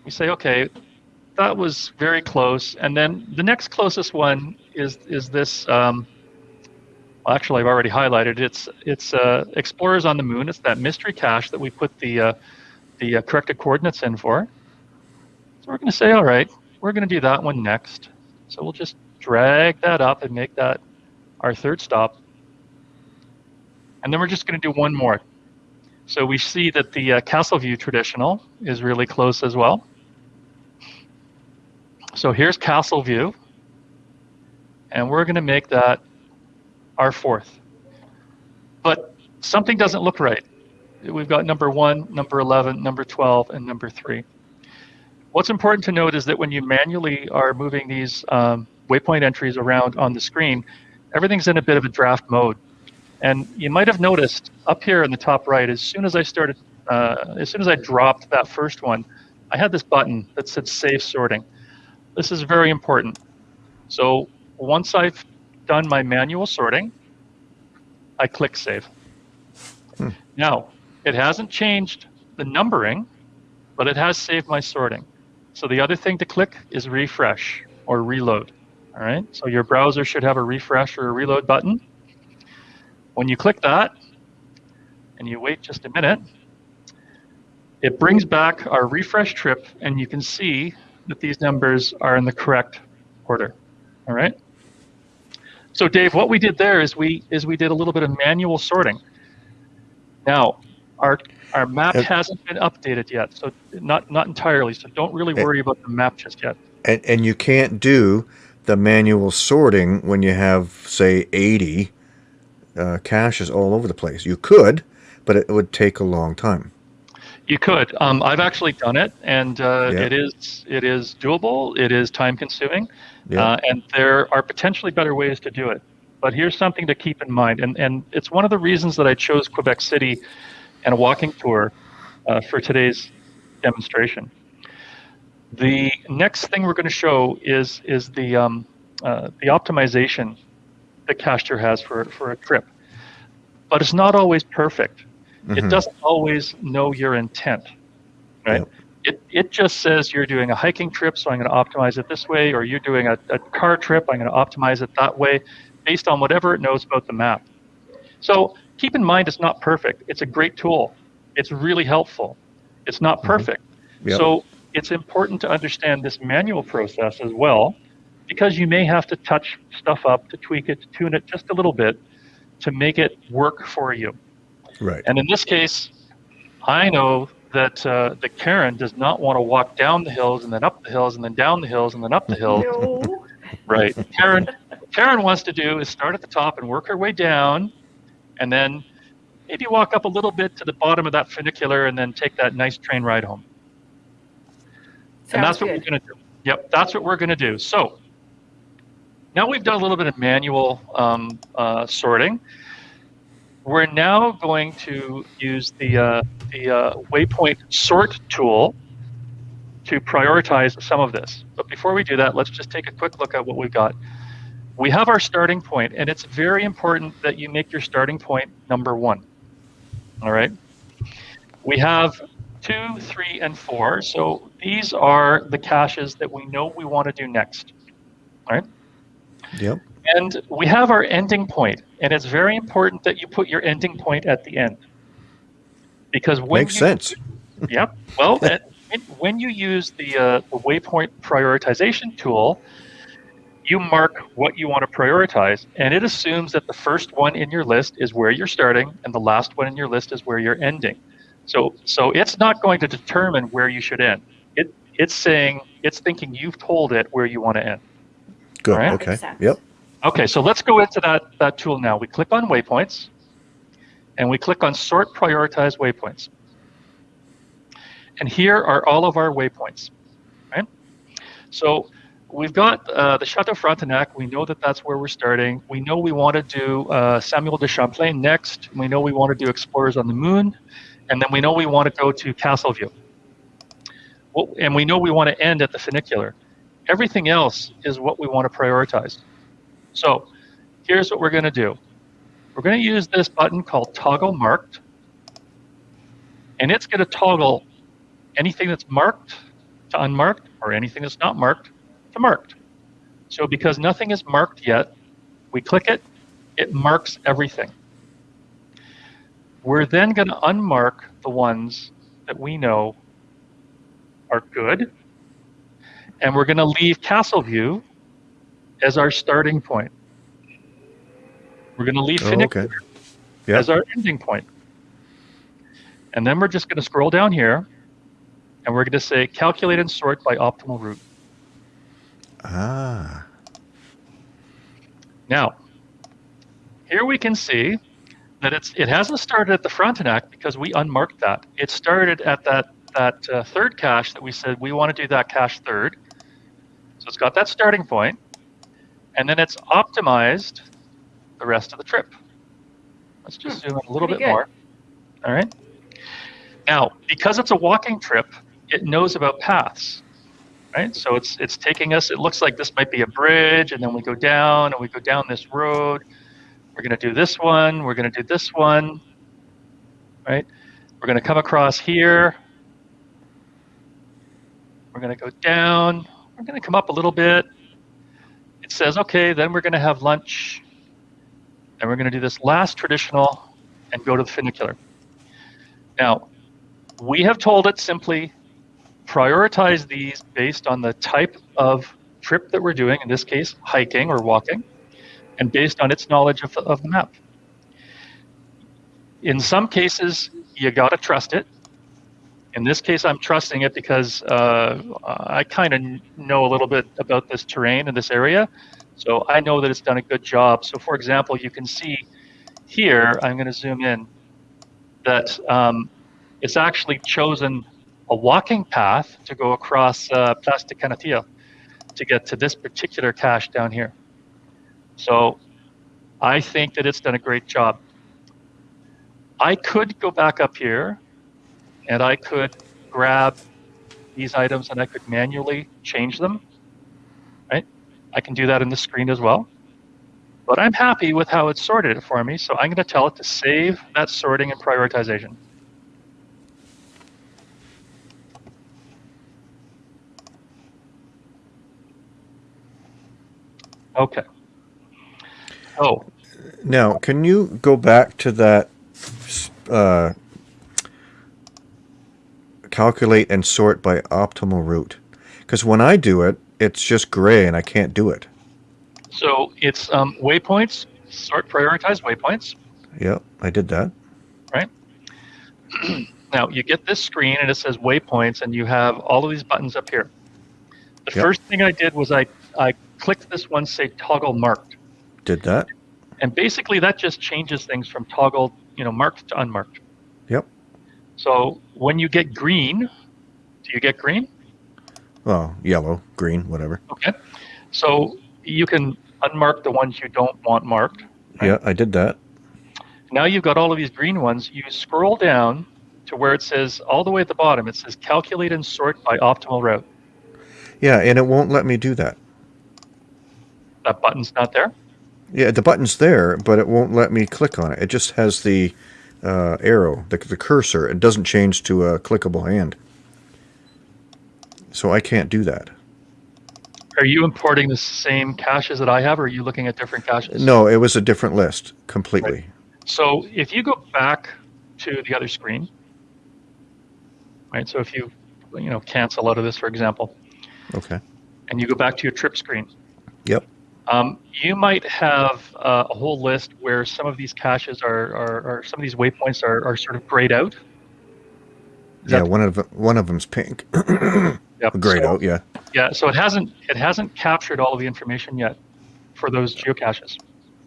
We say, okay, that was very close. And then the next closest one is is this. Um, well, actually, I've already highlighted. It's it's uh, Explorers on the Moon. It's that mystery cache that we put the uh, the uh, corrected coordinates in for So we're going to say, all right, we're going to do that one next. So we'll just drag that up and make that our third stop. And then we're just going to do one more. So we see that the uh, Castleview traditional is really close as well. So here's Castleview. And we're going to make that our fourth. But something doesn't look right. We've got number one, number 11, number 12, and number three. What's important to note is that when you manually are moving these um, waypoint entries around on the screen, everything's in a bit of a draft mode. And you might have noticed up here in the top right, as soon as I started, uh, as soon as I dropped that first one, I had this button that said save sorting. This is very important. So once I've done my manual sorting, I click save. Hmm. Now, it hasn't changed the numbering, but it has saved my sorting. So the other thing to click is refresh or reload. All right, so your browser should have a refresh or a reload button. When you click that and you wait just a minute, it brings back our refresh trip and you can see that these numbers are in the correct order. All right. So Dave, what we did there is we is we did a little bit of manual sorting. Now, our our map hasn't been updated yet, so not not entirely. So don't really worry and, about the map just yet. And and you can't do the manual sorting when you have say 80 uh, caches all over the place. You could, but it would take a long time. You could. Um, I've actually done it, and uh, yeah. it is it is doable. It is time consuming, yeah. uh, and there are potentially better ways to do it. But here's something to keep in mind, and and it's one of the reasons that I chose Quebec City and a walking tour uh, for today's demonstration. The next thing we're going to show is is the um, uh, the optimization that Cachetour has for for a trip, but it's not always perfect. Mm-hmm. It doesn't always know your intent, right? Yep. It, it just says you're doing a hiking trip, so I'm going to optimize it this way, or you're doing a, a car trip, I'm going to optimize it that way, based on whatever it knows about the map. So keep in mind it's not perfect. It's a great tool. It's really helpful. It's not mm-hmm. perfect. Mm-hmm. Yep. So it's important to understand this manual process as well, because you may have to touch stuff up to tweak it, to tune it just a little bit to make it work for you. Right. And in this case, I know that uh, that Karen does not want to walk down the hills and then up the hills and then down the hills and then up the hills. No. Right. Karen Karen wants to do is start at the top and work her way down and then maybe walk up a little bit to the bottom of that funicular and then take that nice train ride home. Sounds and that's what good. we're going to do. Yep, that's what we're going to do. So now we've done a little bit of manual um, uh, sorting. We're now going to use the, uh, the uh, waypoint sort tool to prioritize some of this. But before we do that, let's just take a quick look at what we've got. We have our starting point, and it's very important that you make your starting point number one. All right. We have two, three, and four. So these are the caches that we know we want to do next. All right. Yep. And we have our ending point, and it's very important that you put your ending point at the end. Because when makes you, sense. Yep. Well, when you use the, uh, the waypoint prioritization tool, you mark what you want to prioritize, and it assumes that the first one in your list is where you're starting, and the last one in your list is where you're ending. So, so it's not going to determine where you should end. It, it's saying, it's thinking you've told it where you want to end. Good. Right? Okay. Yep. Okay, so let's go into that, that tool now. We click on waypoints, and we click on sort prioritize waypoints. And here are all of our waypoints. Right? So we've got uh, the Chateau Frontenac. We know that that's where we're starting. We know we want to do uh, Samuel de Champlain next. We know we want to do Explorers on the Moon. And then we know we want to go to Castleview. Well, and we know we want to end at the funicular. Everything else is what we want to prioritize. So here's what we're going to do. We're going to use this button called Toggle Marked. And it's going to toggle anything that's marked to unmarked or anything that's not marked to marked. So because nothing is marked yet, we click it, it marks everything. We're then going to unmark the ones that we know are good, and we're going to leave Castle View as our starting point. We're going to leave oh, okay. yep. as our ending point. And then we're just going to scroll down here and we're going to say calculate and sort by optimal route. Ah. Now, here we can see that it's it hasn't started at the Frontenac because we unmarked that. It started at that that uh, third cache that we said we want to do that cache third. So it's got that starting point, and then it's optimized the rest of the trip. Let's just hmm. zoom in a little Pretty bit good. more. All right. Now, because it's a walking trip, it knows about paths, right? So it's it's taking us. It looks like this might be a bridge, and then we go down, and we go down this road. We're going to do this one. We're going to do this one, right? We're going to come across here. We're going to go down. We're going to come up a little bit. Says, okay, then we're going to have lunch. And we're going to do this last traditional and go to the funicular. Now, we have told it simply prioritize these based on the type of trip that we're doing, in this case, hiking or walking, and based on its knowledge of, of the map. In some cases, you got to trust it. In this case, I'm trusting it because uh, I kind of know a little bit about this terrain in this area. So I know that it's done a good job. So for example, you can see here, I'm going to zoom in, that um, it's actually chosen a walking path to go across uh, Place de to get to this particular cache down here. So I think that it's done a great job. I could go back up here and I could grab these items and I could manually change them, right? I can do that in the screen as well. But I'm happy with how it sorted it for me, so I'm going to tell it to save that sorting and prioritization. Okay. Oh. Now, can you go back to that uh, calculate and sort by optimal route? Because when I do it, it's just gray and I can't do it. So it's um, waypoints, sort prioritize waypoints. Yep, I did that. Right. now you get this screen and it says waypoints and you have all of these buttons up here. The yep. first thing I did was I, I clicked this one, say toggle marked. Did that. And basically that just changes things from toggle you know marked to unmarked. Yep. So when you get green, do you get green? Well, yellow, green, whatever. Okay. So you can unmark the ones you don't want marked. Right? Yeah, I did that. Now you've got all of these green ones. You scroll down to where it says all the way at the bottom. It says calculate and sort by optimal route. Yeah, and it won't let me do that. That button's not there. Yeah, the button's there, but it won't let me click on it. It just has the uh, arrow, the, the cursor. It doesn't change to a clickable hand. So I can't do that. Are you importing the same caches that I have, or are you looking at different caches? No, it was a different list completely. Right. So if you go back to the other screen, right? So if you, you know, cancel out of this, for example. Okay. And you go back to your trip screen. Yep. Um, you might have uh, a whole list where some of these caches are, are, are some of these waypoints are, are sort of grayed out. Is yeah, one of one of them's pink. yep. Grayed so, out, yeah. Yeah, so it hasn't it hasn't captured all of the information yet for those geocaches.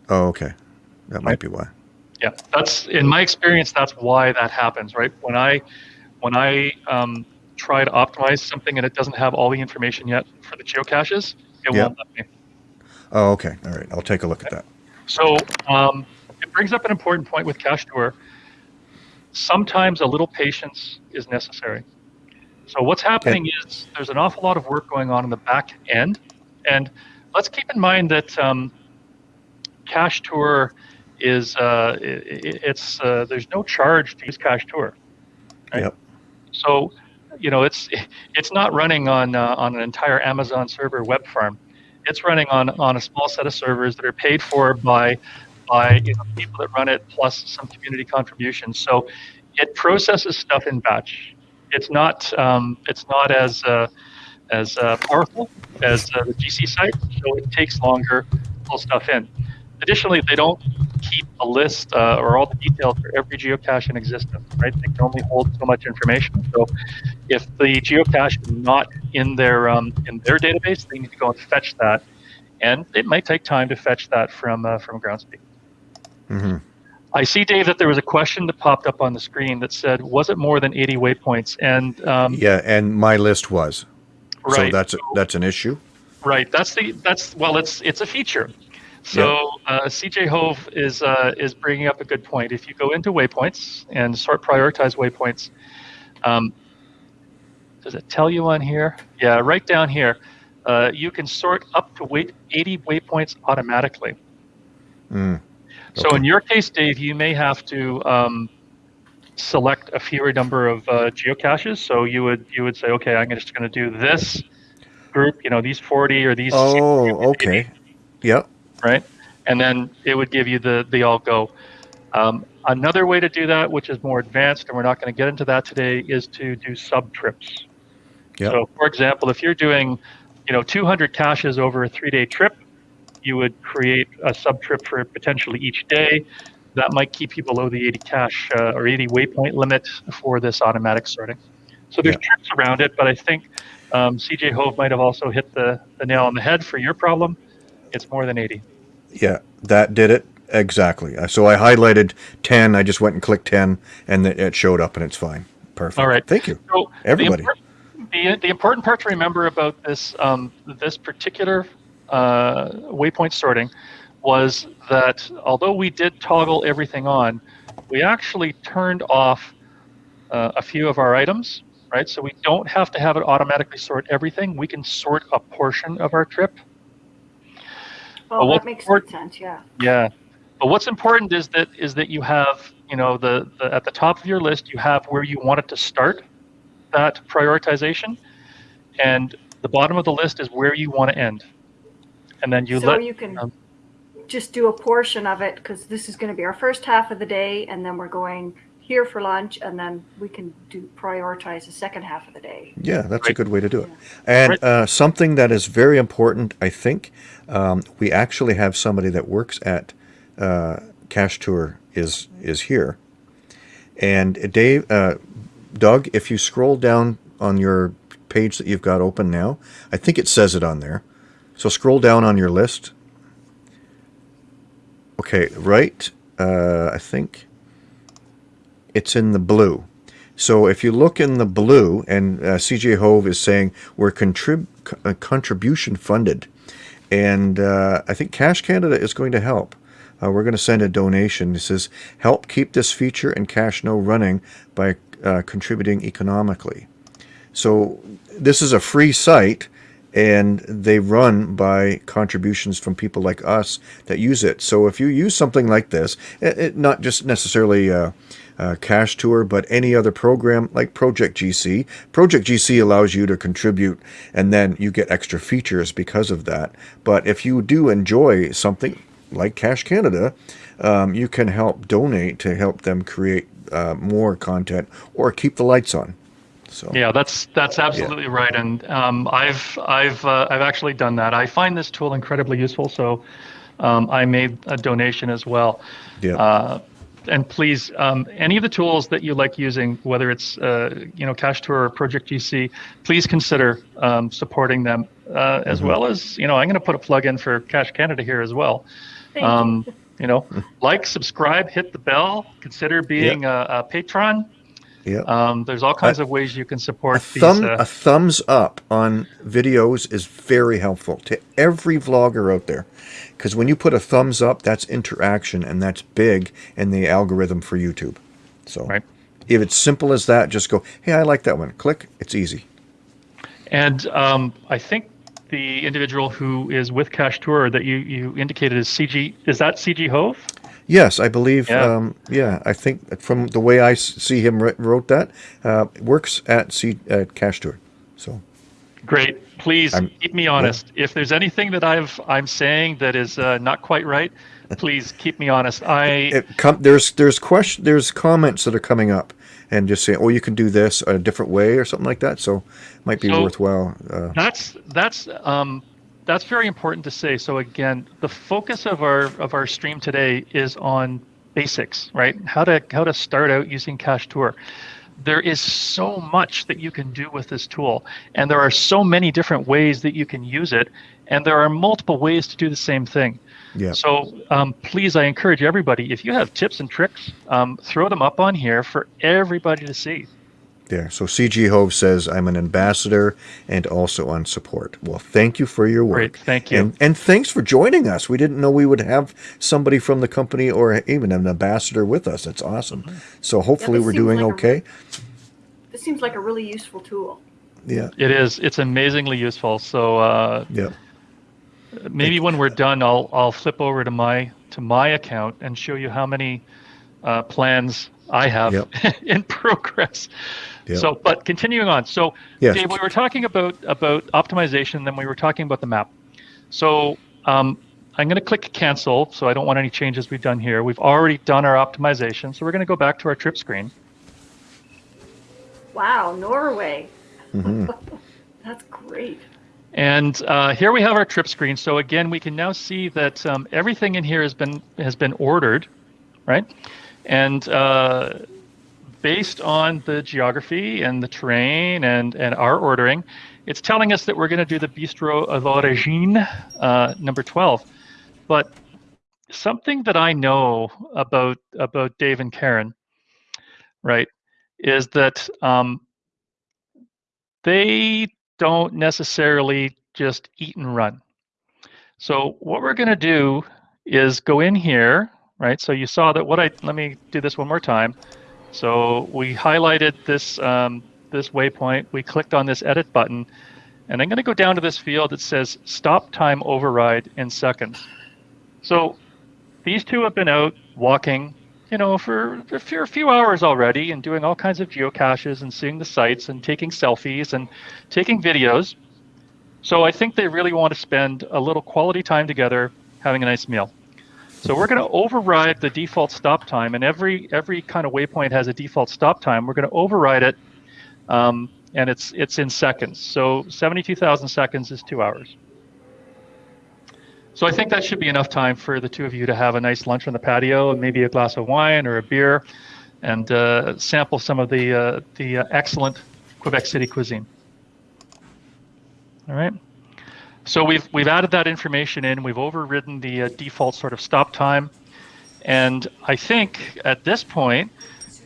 Oh, okay. That right? might be why. Yeah, that's in my experience. That's why that happens, right? When I when I um, try to optimize something and it doesn't have all the information yet for the geocaches, it yep. won't let me. Oh, okay. All right. I'll take a look at that. So um, it brings up an important point with Cache Tour. Sometimes a little patience is necessary. So what's happening okay. is there's an awful lot of work going on in the back end, and let's keep in mind that um, Cache Tour is uh, it, it's uh, there's no charge to use Cache Tour. Right? Yep. So you know it's it's not running on uh, on an entire Amazon server web farm it's running on on a small set of servers that are paid for by by you know, people that run it plus some community contributions. So it processes stuff in batch. It's not um, it's not as uh, as uh, powerful as uh, the GC site, so it takes longer to pull stuff in. Additionally, they don't keep a list uh, or all the details for every geocache in existence, right? They can only hold so much information. So if the geocache is not in their um, in their database, they need to go and fetch that, and it might take time to fetch that from uh, from Groundspeak. Mm-hmm. I see, Dave, that there was a question that popped up on the screen that said, "Was it more than 80 waypoints?" And um, yeah, and my list was. Right. So that's a, that's an issue. Right. That's the that's well, it's it's a feature. So uh, CJ Hove is uh, is bringing up a good point. If you go into waypoints and sort prioritize waypoints, um, does it tell you on here? Yeah, right down here. Uh, you can sort up to wait 80 waypoints automatically. Mm. Okay. So in your case, Dave, you may have to um, select a fewer number of uh, geocaches. So you would you would say, okay, I'm just going to do this group. You know, these 40 or these. Oh, okay. Yep right? And then it would give you the, the all go. Um, another way to do that, which is more advanced, and we're not going to get into that today, is to do sub trips. Yep. So, for example, if you're doing, you know, 200 caches over a three-day trip, you would create a sub trip for potentially each day. That might keep you below the 80 cache uh, or 80 waypoint limit for this automatic sorting. So there's yep. tricks around it, but I think um, CJ Hove might have also hit the, the nail on the head for your problem. It's more than 80. Yeah, that did it exactly. Uh, so I highlighted 10. I just went and clicked 10, and it showed up, and it's fine. Perfect. All right. Thank you, so everybody. The, the, the, important part to remember about this um, this particular uh, waypoint sorting was that although we did toggle everything on, we actually turned off uh, a few of our items, right? So we don't have to have it automatically sort everything. We can sort a portion of our trip well, that makes sense. Yeah. Yeah, but what's important is that is that you have you know the, the at the top of your list you have where you want it to start that prioritization, and the bottom of the list is where you want to end, and then you so let. you can um, just do a portion of it because this is going to be our first half of the day, and then we're going here for lunch, and then we can do prioritize the second half of the day. Yeah, that's right. a good way to do it. And uh, something that is very important, I think, um, we actually have somebody that works at uh, Cache Tour is is here. And Dave, uh, Doug, if you scroll down on your page that you've got open now, I think it says it on there. So scroll down on your list. Okay, right. Uh, I think it's in the blue. So if you look in the blue, and uh, CJ Hove is saying we're contrib- uh, contribution funded, and uh, I think Cash Canada is going to help. Uh, we're going to send a donation. It says help keep this feature and CacheNo running by uh, contributing economically. So this is a free site and they run by contributions from people like us that use it. So if you use something like this, it, it not just necessarily uh, uh, Cache Tour, but any other program like Project GC. Project GC allows you to contribute and then you get extra features because of that. But if you do enjoy something like Cash Canada, um, you can help donate to help them create uh, more content or keep the lights on. So yeah, that's that's absolutely yeah. right, and um, I've I've uh, I've actually done that. I find this tool incredibly useful, so um, I made a donation as well. Yeah. Uh, and please, um, any of the tools that you like using, whether it's uh, you know Cache Tour or Project GC, please consider um, supporting them, uh, as mm-hmm. well as you know I'm going to put a plug in for Cash Canada here as well. Thank um, you. you know, like, subscribe, hit the bell, consider being a, a patron. Yeah. Um, there's all kinds of ways you can support a thumb, these, uh, a thumbs up on videos is very helpful to every vlogger out there. Because when you put a thumbs up, that's interaction and that's big in the algorithm for YouTube. So right. if it's simple as that, just go, hey, I like that one. Click. It's easy. And um, I think the individual who is with Cache Tour that you, you indicated is CG, is that CG Hove? Yes, I believe. Yeah, um, yeah I think from the way I see him wrote that, uh, works at C at Cache Tour. So great. Please I'm, keep me honest. If there's anything that I've I'm saying that is uh, not quite right, please keep me honest. I com- there's there's question there's comments that are coming up and just saying, oh, you can do this a different way or something like that. So might be so worthwhile. Uh, that's that's um, that's very important to say. So again, the focus of our of our stream today is on basics, right? How to how to start out using Cache Tour. There is so much that you can do with this tool, and there are so many different ways that you can use it, and there are multiple ways to do the same thing. Yeah. So um, please, I encourage everybody, if you have tips and tricks, um, throw them up on here for everybody to see there. So CG Hove says, I'm an ambassador and also on support. Well, thank you for your work. Great, thank you. And, and thanks for joining us. We didn't know we would have somebody from the company or even an ambassador with us. It's awesome. So hopefully yeah, we're doing like okay. A, this seems like a really useful tool. Yeah. It is. It's amazingly useful. So uh, yeah. maybe when we're done, I'll I'll flip over to my to my account and show you how many uh, plans I have yep. in progress. Yep. So, but continuing on. So, yes. Dave, we were talking about about optimization, then we were talking about the map. So, um, I'm going to click cancel. So I don't want any changes we've done here. We've already done our optimization. So we're going to go back to our trip screen. Wow, Norway. Mm-hmm. That's great. And uh, here we have our trip screen. So again, we can now see that um, everything in here has been has been ordered, right? And uh, based on the geography and the terrain and, and our ordering, it's telling us that we're going to do the Bistro of Origine, uh, number 12. But something that I know about about Dave and Karen, right, is that um, they don't necessarily just eat and run. So what we're going to do is go in here right? So you saw that what I, let me do this one more time. So we highlighted this, um, this waypoint, we clicked on this edit button, and I'm gonna go down to this field that says stop time override in seconds. So these two have been out walking, you know, for few, a few hours already and doing all kinds of geocaches and seeing the sights and taking selfies and taking videos. So I think they really want to spend a little quality time together having a nice meal. So we're going to override the default stop time, and every every kind of waypoint has a default stop time. We're going to override it, um, and it's it's in seconds. So 72,000 seconds is two hours. So I think that should be enough time for the two of you to have a nice lunch on the patio, and maybe a glass of wine or a beer, and uh, sample some of the uh, the uh, excellent Quebec City cuisine. All right. So we've we've added that information in. We've overridden the uh, default sort of stop time, and I think at this point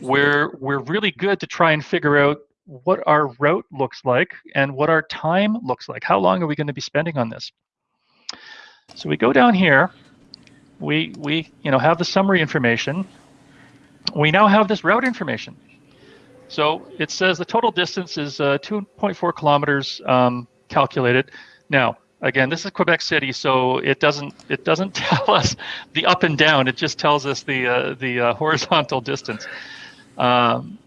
we're we're really good to try and figure out what our route looks like and what our time looks like. How long are we going to be spending on this? So we go down here, we we you know have the summary information. We now have this route information. So it says the total distance is uh, 2.4 kilometers um, calculated. Now, again, this is Quebec City, so it doesn't it doesn't tell us the up and down. It just tells us the uh, the uh, horizontal distance. Um,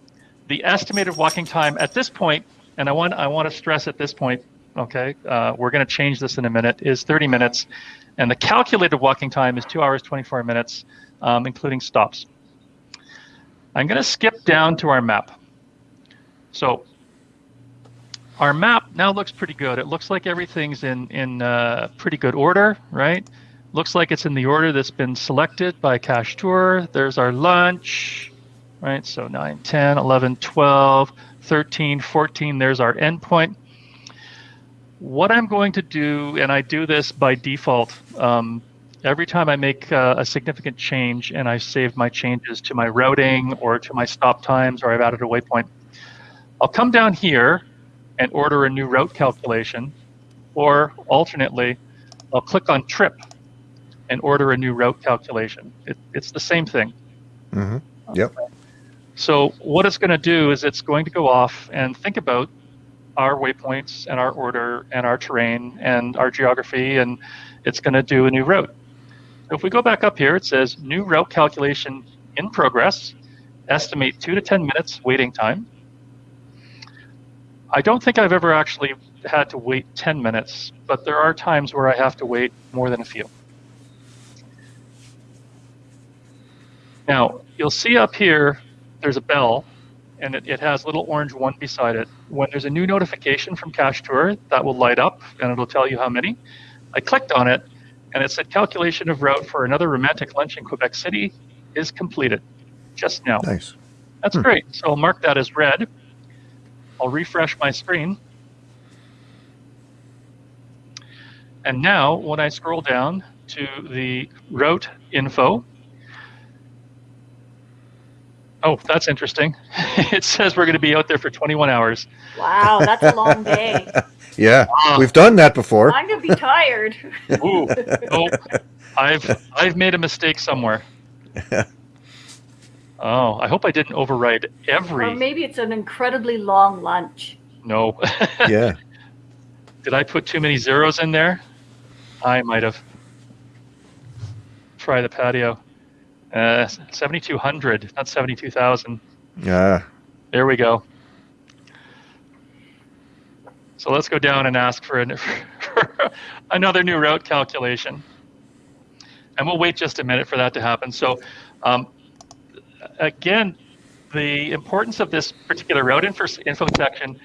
the estimated walking time at this point, and I want I want to stress at this point, okay, uh, we're going to change this in a minute, is 30 minutes, and the calculated walking time is two hours 24 minutes, um, including stops. I'm going to skip down to our map. So our map now looks pretty good. It looks like everything's in in uh, pretty good order, right? Looks like it's in the order that's been selected by Cache Tour. There's our lunch, right? So 9, 10, 11, 12, 13, 14. There's our endpoint. What I'm going to do, and I do this by default, um, every time I make uh, a significant change and I save my changes to my routing or to my stop times or I've added a waypoint, I'll come down here and order a new route calculation, or alternately, I'll click on trip and order a new route calculation. It, it's the same thing. Mm-hmm. Yep. So what it's going to do is it's going to go off and think about our waypoints and our order and our terrain and our geography, and it's going to do a new route. If we go back up here, it says new route calculation in progress, estimate two to 10 minutes waiting time. I don't think I've ever actually had to wait 10 minutes, but there are times where I have to wait more than a few. Now, you'll see up here, there's a bell, and it, it has a little orange one beside it. When there's a new notification from Cache Tour, that will light up, and it'll tell you how many. I clicked on it, and it said calculation of route for another romantic lunch in Quebec City is completed just now. Nice. That's hmm. great. So I'll mark that as read. I'll refresh my screen. And now when I scroll down to the route info, oh, that's interesting. it says we're going to be out there for 21 hours. Wow, that's a long day. yeah, uh, we've done that before. I'm going to be tired. Ooh, oh, I've I've made a mistake somewhere. Oh, I hope I didn't override every. Or maybe it's an incredibly long lunch. No. yeah. Did I put too many zeros in there? I might have. Try the patio. Uh, 7,200, not 72,000. Yeah. There we go. So let's go down and ask for, an, for another new route calculation. And we'll wait just a minute for that to happen. So um, again, the importance of this particular route info, info section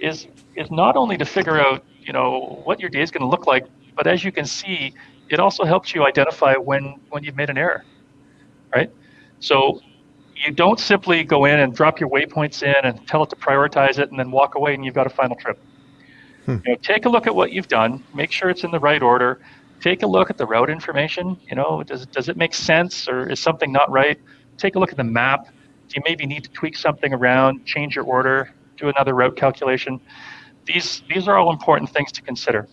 is is not only to figure out you know what your day is going to look like, but as you can see, it also helps you identify when when you've made an error, right? So you don't simply go in and drop your waypoints in and tell it to prioritize it and then walk away and you've got a final trip. Hmm. You know, take a look at what you've done, make sure it's in the right order. Take a look at the route information. You know, does does it make sense or is something not right? Take a look at the map. Do you maybe need to tweak something around, change your order, do another route calculation? These, these are all important things to consider.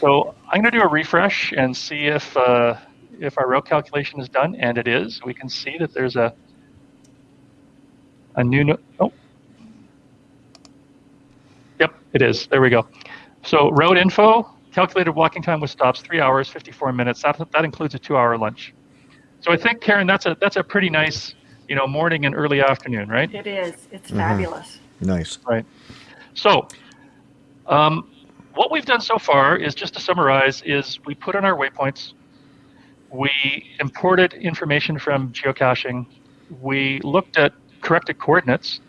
So I'm going to do a refresh and see if, uh, if our route calculation is done, and it is. We can see that there's a, a new, no oh. Yep, it is. There we go. So route info, calculated walking time with stops, 3 hours, 54 minutes. That, that includes a two-hour lunch. So I think Karen, that's a that's a pretty nice, you know, morning and early afternoon, right? It is. It's mm-hmm. fabulous. Nice. Right. So, um, what we've done so far is just to summarize: is we put in our waypoints, we imported information from geocaching, we looked at corrected coordinates,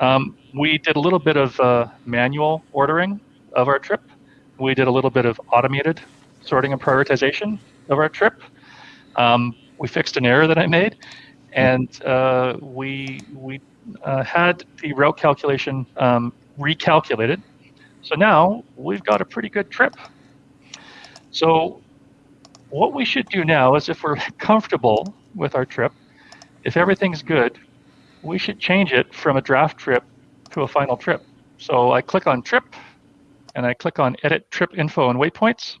um, we did a little bit of uh, manual ordering of our trip, we did a little bit of automated sorting and prioritization of our trip. Um, we fixed an error that I made, and uh, we we uh, had the route calculation um, recalculated. So now we've got a pretty good trip. So what we should do now is if we're comfortable with our trip, if everything's good, we should change it from a draft trip to a final trip. So I click on trip and I click on edit trip info and waypoints.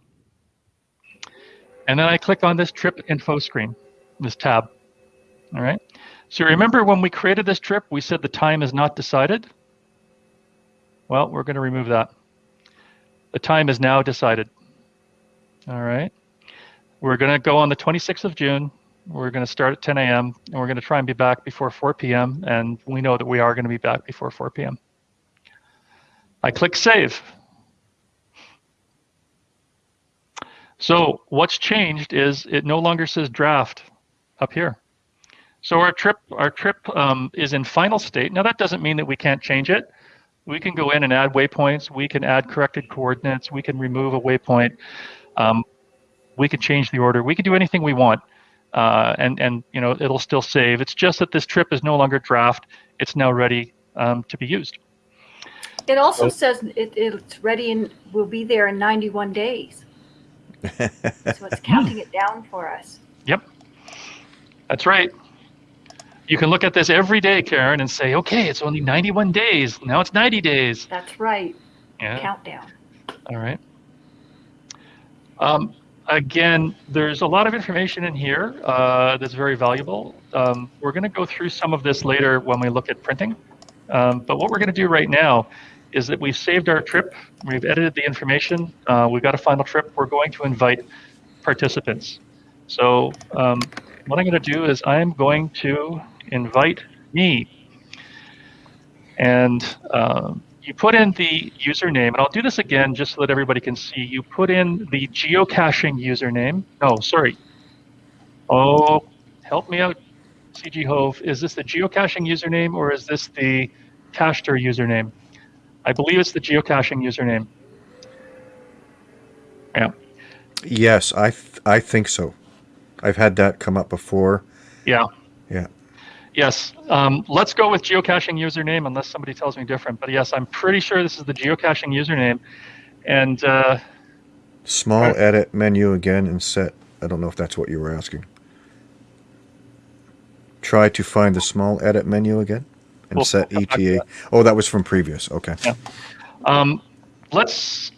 And then I click on this trip info screen, this tab. All right. So remember when we created this trip, we said the time is not decided? Well, we're going to remove that. The time is now decided. All right. We're going to go on the 26th of June. We're going to start at 10 a.m. and we're going to try and be back before 4 p.m. And we know that we are going to be back before 4 p.m. I click save. So what's changed is it no longer says draft up here. So our trip, our trip um, is in final state. Now that doesn't mean that we can't change it. We can go in and add waypoints. We can add corrected coordinates. We can remove a waypoint. Um, we can change the order. We can do anything we want, uh, and and you know it'll still save. It's just that this trip is no longer draft. It's now ready um, to be used. It also says it, it's ready and will be there in 91 days. so it's counting it down for us. Yep, that's right. You can look at this every day, Karen, and say, okay, it's only 91 days. Now it's 90 days. That's right. Yeah. Countdown. All right. Um, again, there's a lot of information in here uh, that's very valuable. Um, we're going to go through some of this later when we look at printing. Um, but what we're going to do right now is that we've saved our trip, we've edited the information, uh, we've got a final trip, we're going to invite participants. So um, what I'm going to do is I'm going to invite me. And um, you put in the username, and I'll do this again just so that everybody can see. You put in the geocaching username. No, sorry. Oh, help me out, CG Hove. Is this the geocaching username or is this the Cachetour username? I believe it's the geocaching username. Yeah. Yes, I th I think so. I've had that come up before. Yeah. Yeah. Yes. Um, let's go with geocaching username unless somebody tells me different. But yes, I'm pretty sure this is the geocaching username. And uh, small right. edit menu again and set. I don't know if that's what you were asking. Try to find the small edit menu again and we'll set ETA. That. Oh, that was from previous. Okay. Yeah. Um, let's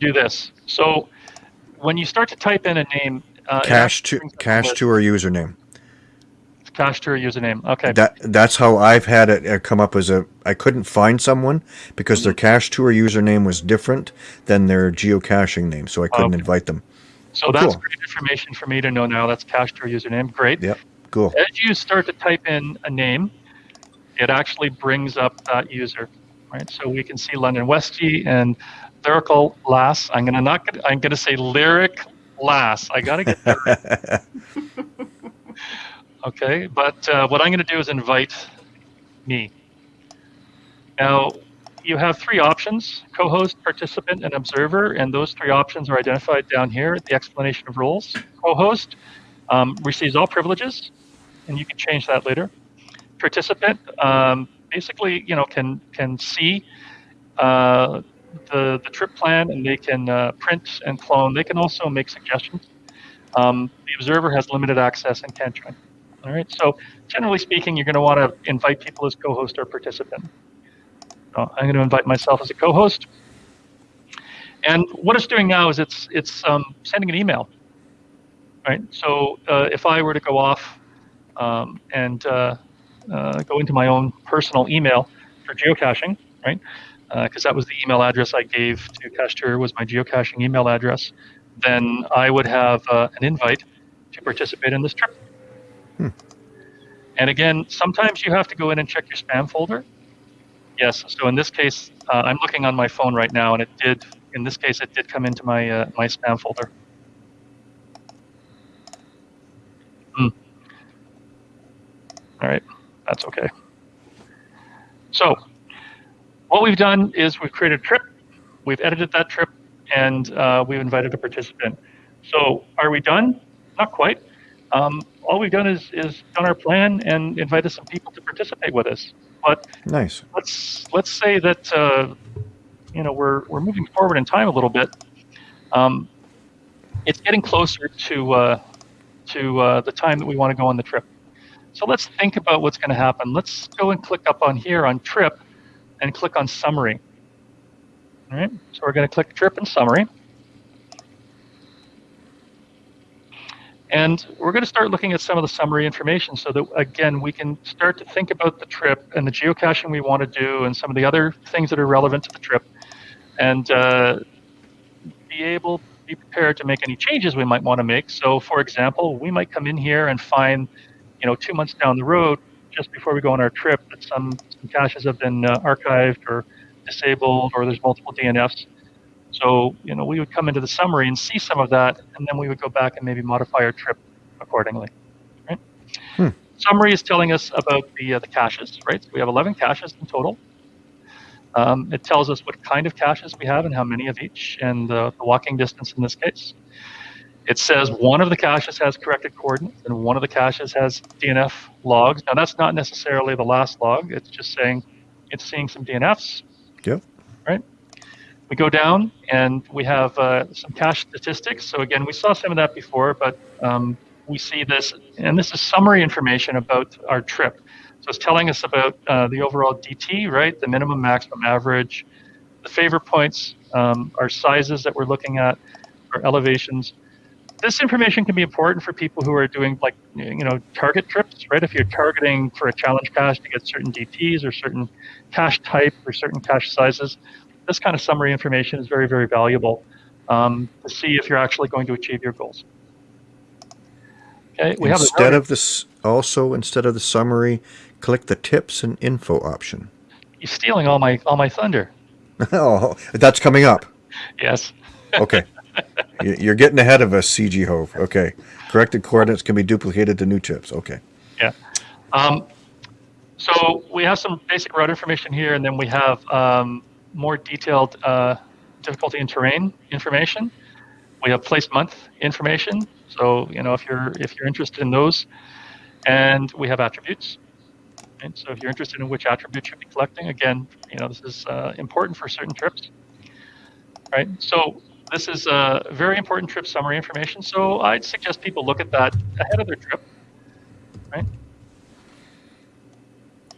do this. So when you start to type in a name, uh, cache to cache to or username. Cachetour username. Okay. That that's how I've had it uh, come up as a. I couldn't find someone because their Cachetour username was different than their geocaching name, so I couldn't okay. invite them. So that's cool. great information for me to know now. That's Cachetour username. Great. Yep. Cool. As you start to type in a name, it actually brings up that user, right? So we can see London Westy and lyrical lass. I'm gonna not. I'm gonna say lyric lass. I gotta get that. Okay, but uh, what I'm going to do is invite me. Now, you have three options, co-host, participant, and observer, and those three options are identified down here at the explanation of roles. Co-host um, receives all privileges, and you can change that later. Participant um, basically, you know, can can see uh, the the trip plan, and they can uh, print and clone. They can also make suggestions. Um, the observer has limited access and can't join. All right, so generally speaking, you're going to want to invite people as co-host or participant. So I'm going to invite myself as a co-host. And what it's doing now is it's it's um, sending an email. Right. So uh, if I were to go off um, and uh, uh, go into my own personal email for geocaching, right? Because uh, that was the email address I gave to Cachetour was my geocaching email address. Then I would have uh, an invite to participate in this trip. Hmm. And again, sometimes you have to go in and check your spam folder. Yes, so in this case, uh, I'm looking on my phone right now, and it did, in this case, it did come into my, uh, my spam folder. Hmm. All right, that's okay. So what we've done is we've created a trip, we've edited that trip, and uh, we've invited a participant. So are we done? Not quite. Um, all we've done is, is done our plan and invited some people to participate with us. But nice. Let's let's say that uh, you know we're we're moving forward in time a little bit. Um, it's getting closer to uh, to uh, the time that we want to go on the trip. So let's think about what's going to happen. Let's go and click up on here on trip and click on summary. All right, so we're going to click trip and summary. And we're going to start looking at some of the summary information so that, again, we can start to think about the trip and the geocaching we want to do and some of the other things that are relevant to the trip and uh, be able be prepared to make any changes we might want to make. So, for example, we might come in here and find, you know, two months down the road, just before we go on our trip, that some, some caches have been uh, archived or disabled, or there's multiple DNFs. So, you know, we would come into the summary and see some of that, and then we would go back and maybe modify our trip accordingly. Right? Hmm. Summary is telling us about the uh, the caches, right? So we have 11 caches in total. Um, it tells us what kind of caches we have and how many of each, and the, the walking distance in this case. It says one of the caches has corrected coordinates and one of the caches has DNF logs. Now that's not necessarily the last log. It's just saying it's seeing some DNFs. Yep. Right. We go down and we have uh, some cache statistics. So again, we saw some of that before, but um, we see this, and this is summary information about our trip. So it's telling us about uh, the overall DT, right? The minimum, maximum, average, the favor points, um, our sizes that we're looking at, our elevations. This information can be important for people who are doing like, you know, target trips, right? If you're targeting for a challenge cache to get certain DTs or certain cache type or certain cache sizes, this kind of summary information is very, very valuable um, to see if you're actually going to achieve your goals. Okay, we instead have of this also instead of the summary, click the tips and info option. You're stealing all my all my thunder. oh, that's coming up. Yes. okay. You're getting ahead of us, CG Hove. Okay. Corrected coordinates can be duplicated to new tips. Okay. Yeah. Um, so we have some basic route information here, and then we have um, more detailed uh, difficulty and terrain information. We have place month information. So you know if you're if you're interested in those, and we have attributes. And so if you're interested in which attribute you'll be collecting, again, you know this is uh, important for certain trips. Right. So this is a very important trip summary information. So I'd suggest people look at that ahead of their trip. Right.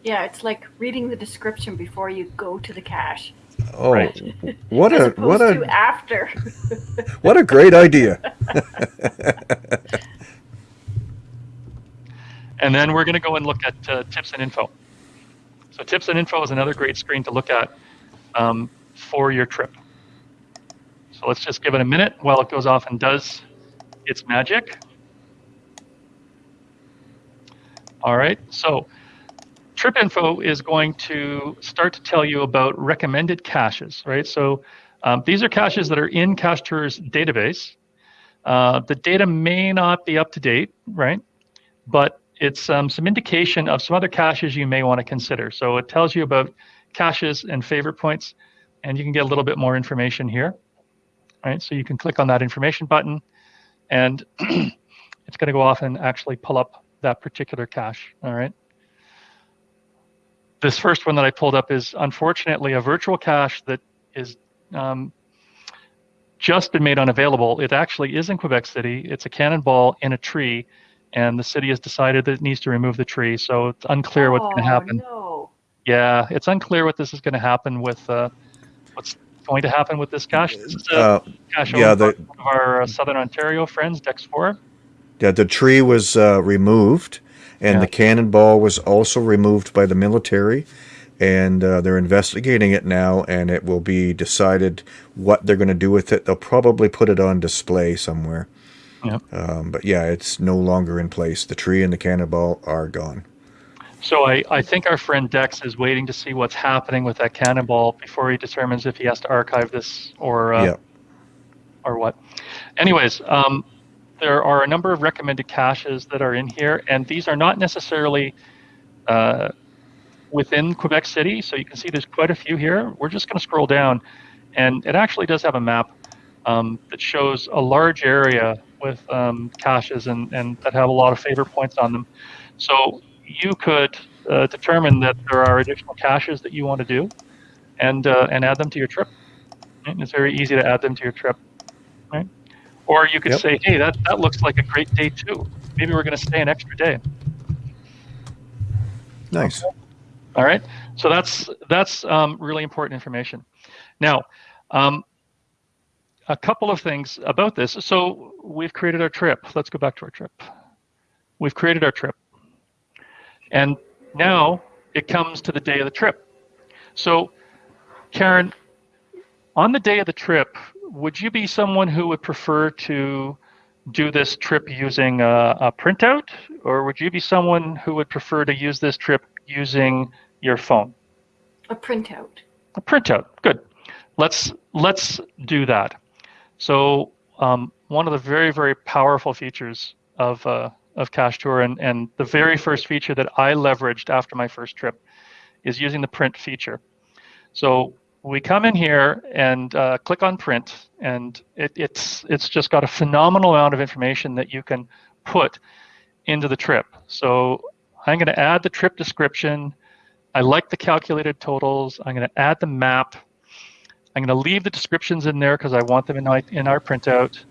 Yeah, it's like reading the description before you go to the cache. Oh, right. what a what a after. what a great idea. and then we're going to go and look at uh, tips and info. So tips and info is another great screen to look at um, for your trip. So let's just give it a minute while it goes off and does its magic. All right, so Trip Info is going to start to tell you about recommended caches, right? So um, these are caches that are in CacheTour's database. Uh, the data may not be up to date, right? But it's um, some indication of some other caches you may want to consider. So it tells you about caches and favorite points, and you can get a little bit more information here, right? So you can click on that information button, and it's going to go off and actually pull up that particular cache, all right? this first one that I pulled up is unfortunately a virtual cache that is um, just been made unavailable. It actually is in Quebec City. It's a cannonball in a tree, and the city has decided that it needs to remove the tree. So it's unclear oh, what's going to happen. No. Yeah, it's unclear what this is going to happen with uh, what's going to happen with this cache. This is a uh, cache yeah, the, one of our uh, Southern Ontario friends, Dex4. Yeah, the tree was uh, removed and yeah. the cannonball was also removed by the military and uh, they're investigating it now and it will be decided what they're going to do with it they'll probably put it on display somewhere yep. Um, but yeah it's no longer in place the tree and the cannonball are gone so I, I think our friend dex is waiting to see what's happening with that cannonball before he determines if he has to archive this or uh, yep. or what anyways um, there are a number of recommended caches that are in here, and these are not necessarily uh, within Quebec City. So you can see there's quite a few here. We're just going to scroll down, and it actually does have a map um, that shows a large area with um, caches and, and that have a lot of favor points on them. So you could uh, determine that there are additional caches that you want to do and, uh, and add them to your trip. And it's very easy to add them to your trip. Right? Or you could yep. say, hey, that, that looks like a great day too. Maybe we're going to stay an extra day. Nice. All right. So that's that's um, really important information. Now, um, a couple of things about this. So we've created our trip. Let's go back to our trip. We've created our trip. And now it comes to the day of the trip. So, Karen, on the day of the trip, would you be someone who would prefer to do this trip using a, a, printout, or would you be someone who would prefer to use this trip using your phone? A printout. A printout. Good. Let's let's do that. So um, one of the very very powerful features of uh, of Cache Tour and and the very first feature that I leveraged after my first trip is using the print feature. So we come in here and uh, click on print, and it, it's it's just got a phenomenal amount of information that you can put into the trip. So I'm going to add the trip description. I like the calculated totals. I'm going to add the map. I'm going to leave the descriptions in there because I want them in, my, in our printout.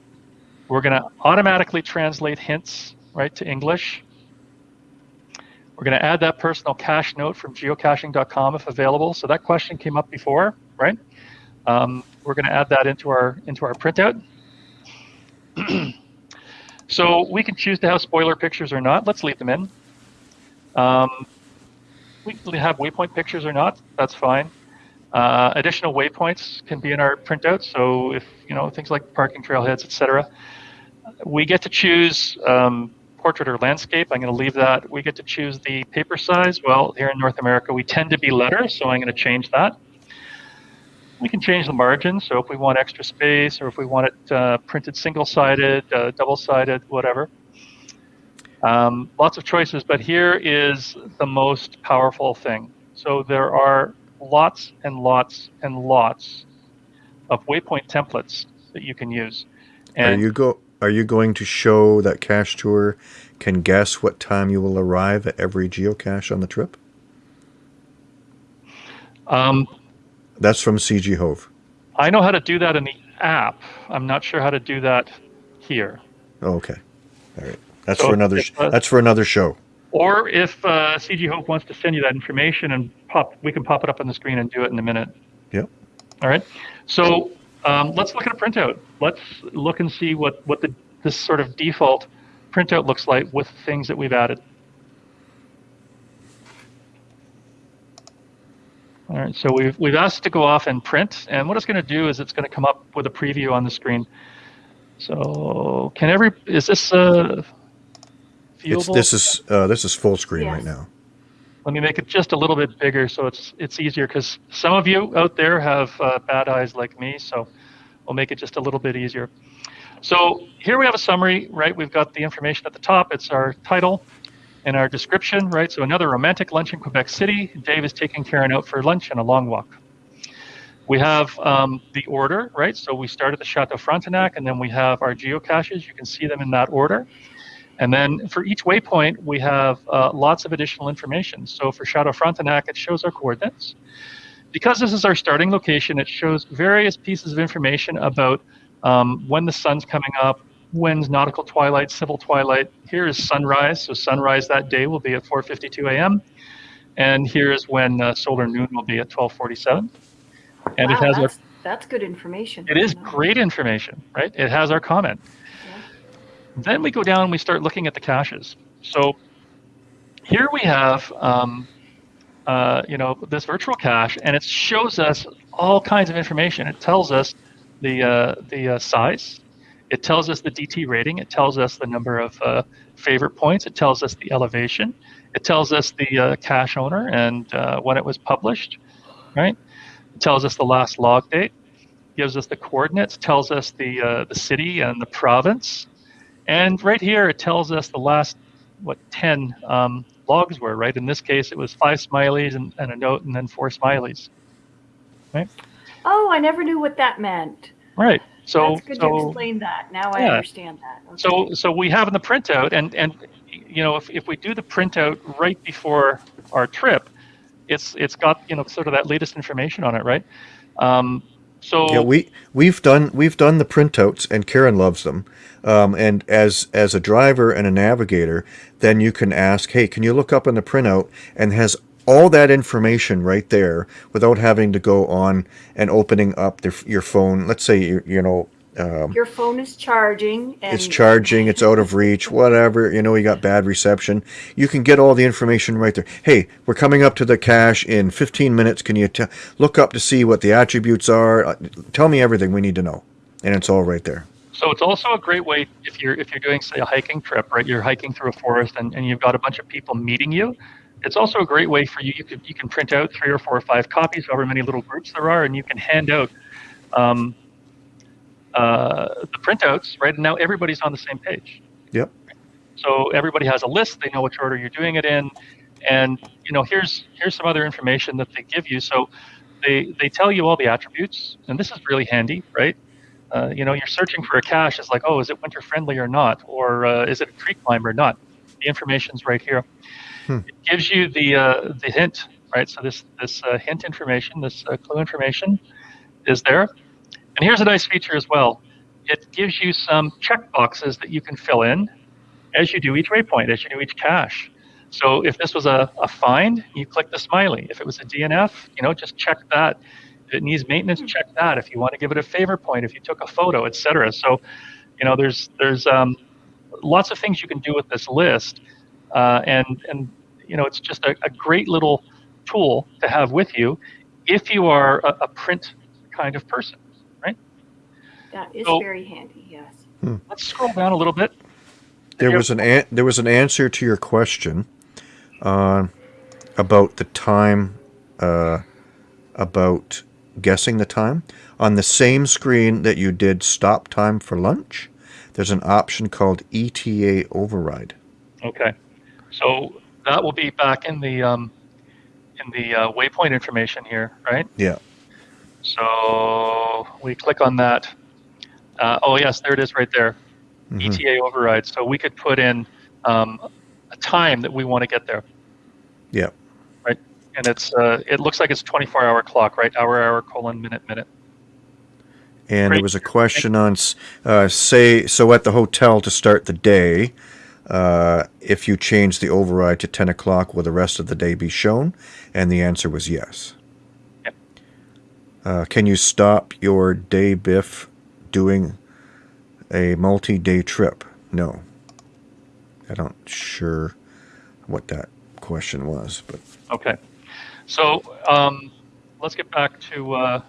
We're going to automatically translate hints right to English. We're going to add that personal cache note from geocaching.com if available. So that question came up before, right? Um, we're going to add that into our into our printout. so we can choose to have spoiler pictures or not. Let's leave them in. Um, we can have waypoint pictures or not. That's fine. Uh, additional waypoints can be in our printout. So if you know things like parking trailheads, etc. We get to choose um, portrait or landscape. I'm going to leave that. We get to choose the paper size. Well, here in North America, we tend to be letter, so I'm going to change that. We can change the margin, so if we want extra space or if we want it uh, printed single-sided, uh, double-sided, whatever. Um, lots of choices, but here is the most powerful thing. So there are lots and lots and lots of waypoint templates that you can use. And are you go are you going to show that Cache Tour can guess what time you will arrive at every geocache on the trip? Um, That's from CG Hove. I know how to do that in the app. I'm not sure how to do that here. Oh, okay. All right. That's so for another. If, uh, that's for another show. Or if uh, CG Hope wants to send you that information and pop, we can pop it up on the screen and do it in a minute. Yep. All right. So um, let's look at a printout. Let's look and see what, what the, this sort of default printout looks like with things that we've added. All right, so we've, we've asked to go off and print, and what it's going to do is it's going to come up with a preview on the screen. So can every, is this uh, viewable? It's, this is uh, this is full screen yes. right now. Let me make it just a little bit bigger so it's it's easier because some of you out there have uh, bad eyes like me, so we'll make it just a little bit easier. So here we have a summary, right? We've got the information at the top. It's our title and our description, right? So another romantic lunch in Quebec City. Dave is taking Karen out for lunch and a long walk. We have um, the order, right? So we start at the Chateau Frontenac, and then we have our geocaches. You can see them in that order. And then for each waypoint, we have uh, lots of additional information. So for Chateau Frontenac, it shows our coordinates. Because this is our starting location, it shows various pieces of information about um, when the sun's coming up, when's nautical twilight, civil twilight. Here is sunrise, so sunrise that day will be at 4.52 a.m. And here's when uh, solar noon will be at 12.47. And wow, it has that's, our, that's good information. It is great information, right? It has our comment. Then we go down and we start looking at the caches. So here we have, um, uh, you know, this virtual cache, and it shows us all kinds of information. It tells us the uh, the uh, size. It tells us the DT rating. It tells us the number of uh, favorite points. It tells us the elevation. It tells us the uh, cache owner and when it was published, right? It tells us the last log date. Gives us the coordinates. Tells us the the city and the province. And right here, it tells us the last, what, 10 um, logs were, right? In this case, it was five smileys and, and a note and then four smileys, right? Oh, I never knew what that meant. Right. So, That's good so, to explain that. Now yeah. I understand that. Okay. So, so we have in the printout, and and you know, if, if we do the printout right before our trip, it's it's got you know sort of that latest information on it, right? Um, So yeah, we we've done we've done the printouts, and Karen loves them. Um, and as as a driver and a navigator, then you can ask, hey, can you look up in the printout and has all that information right there without having to go on and opening up the, your phone. Let's say you you know um, Your phone is charging and it's charging, it's out of reach, whatever. You know, you got bad reception. You can get all the information right there. Hey, we're coming up to the cache in 15 minutes. Can you t- look up to see what the attributes are? Uh, Tell me everything we need to know, and it's all right there. So it's also a great way if you're if you're doing say a hiking trip, right? You're hiking through a forest and, and you've got a bunch of people meeting you. It's also a great way for you. You can you can print out three or four or five copies, however many little groups there are, and you can hand out um, uh, the printouts, right? And now everybody's on the same page. Yep. So everybody has a list. They know which order you're doing it in, and you know here's here's some other information that they give you. So they they tell you all the attributes, and this is really handy, right? Uh, you know, you're searching for a cache. It's like, oh, is it winter friendly or not, or uh, is it a tree climber or not? The information's right here. Hmm. It gives you the uh, the hint, right? So this this uh, hint information, this uh, clue information, is there. And here's a nice feature as well. It gives you some check boxes that you can fill in as you do each waypoint, as you do each cache. So if this was a, a find, you click the smiley. If it was a DNF, you know, just check that. If it needs maintenance, check that. If you want to give it a favor point, if you took a photo, etc. So, you know, there's there's um, lots of things you can do with this list, uh, and and you know, it's just a, a, great little tool to have with you if you are a, a print kind of person. That is so, very handy. Yes. Hmm. Let's scroll down a little bit. There was an an- there was an answer to your question uh, about the time uh, about guessing the time on the same screen that you did stop time for lunch. There's an option called ETA override. Okay, so that will be back in the um, in the uh, waypoint information here, right? Yeah. So we click on that. Uh, oh yes, there it is right there. Mm-hmm. ETA override. So we could put in um, a time that we want to get there. Yeah. Right. And it's uh, it looks like it's 24 hour clock, right? Hour, hour, colon, minute, minute. And Great. there was a question on, uh, say, so at the hotel to start the day, uh, if you change the override to 10 o'clock, will the rest of the day be shown? And the answer was yes. Yep. Uh, can you stop your day biff doing a multi-day trip? No. I don't sure what that question was, but okay. So um, let's get back to uh,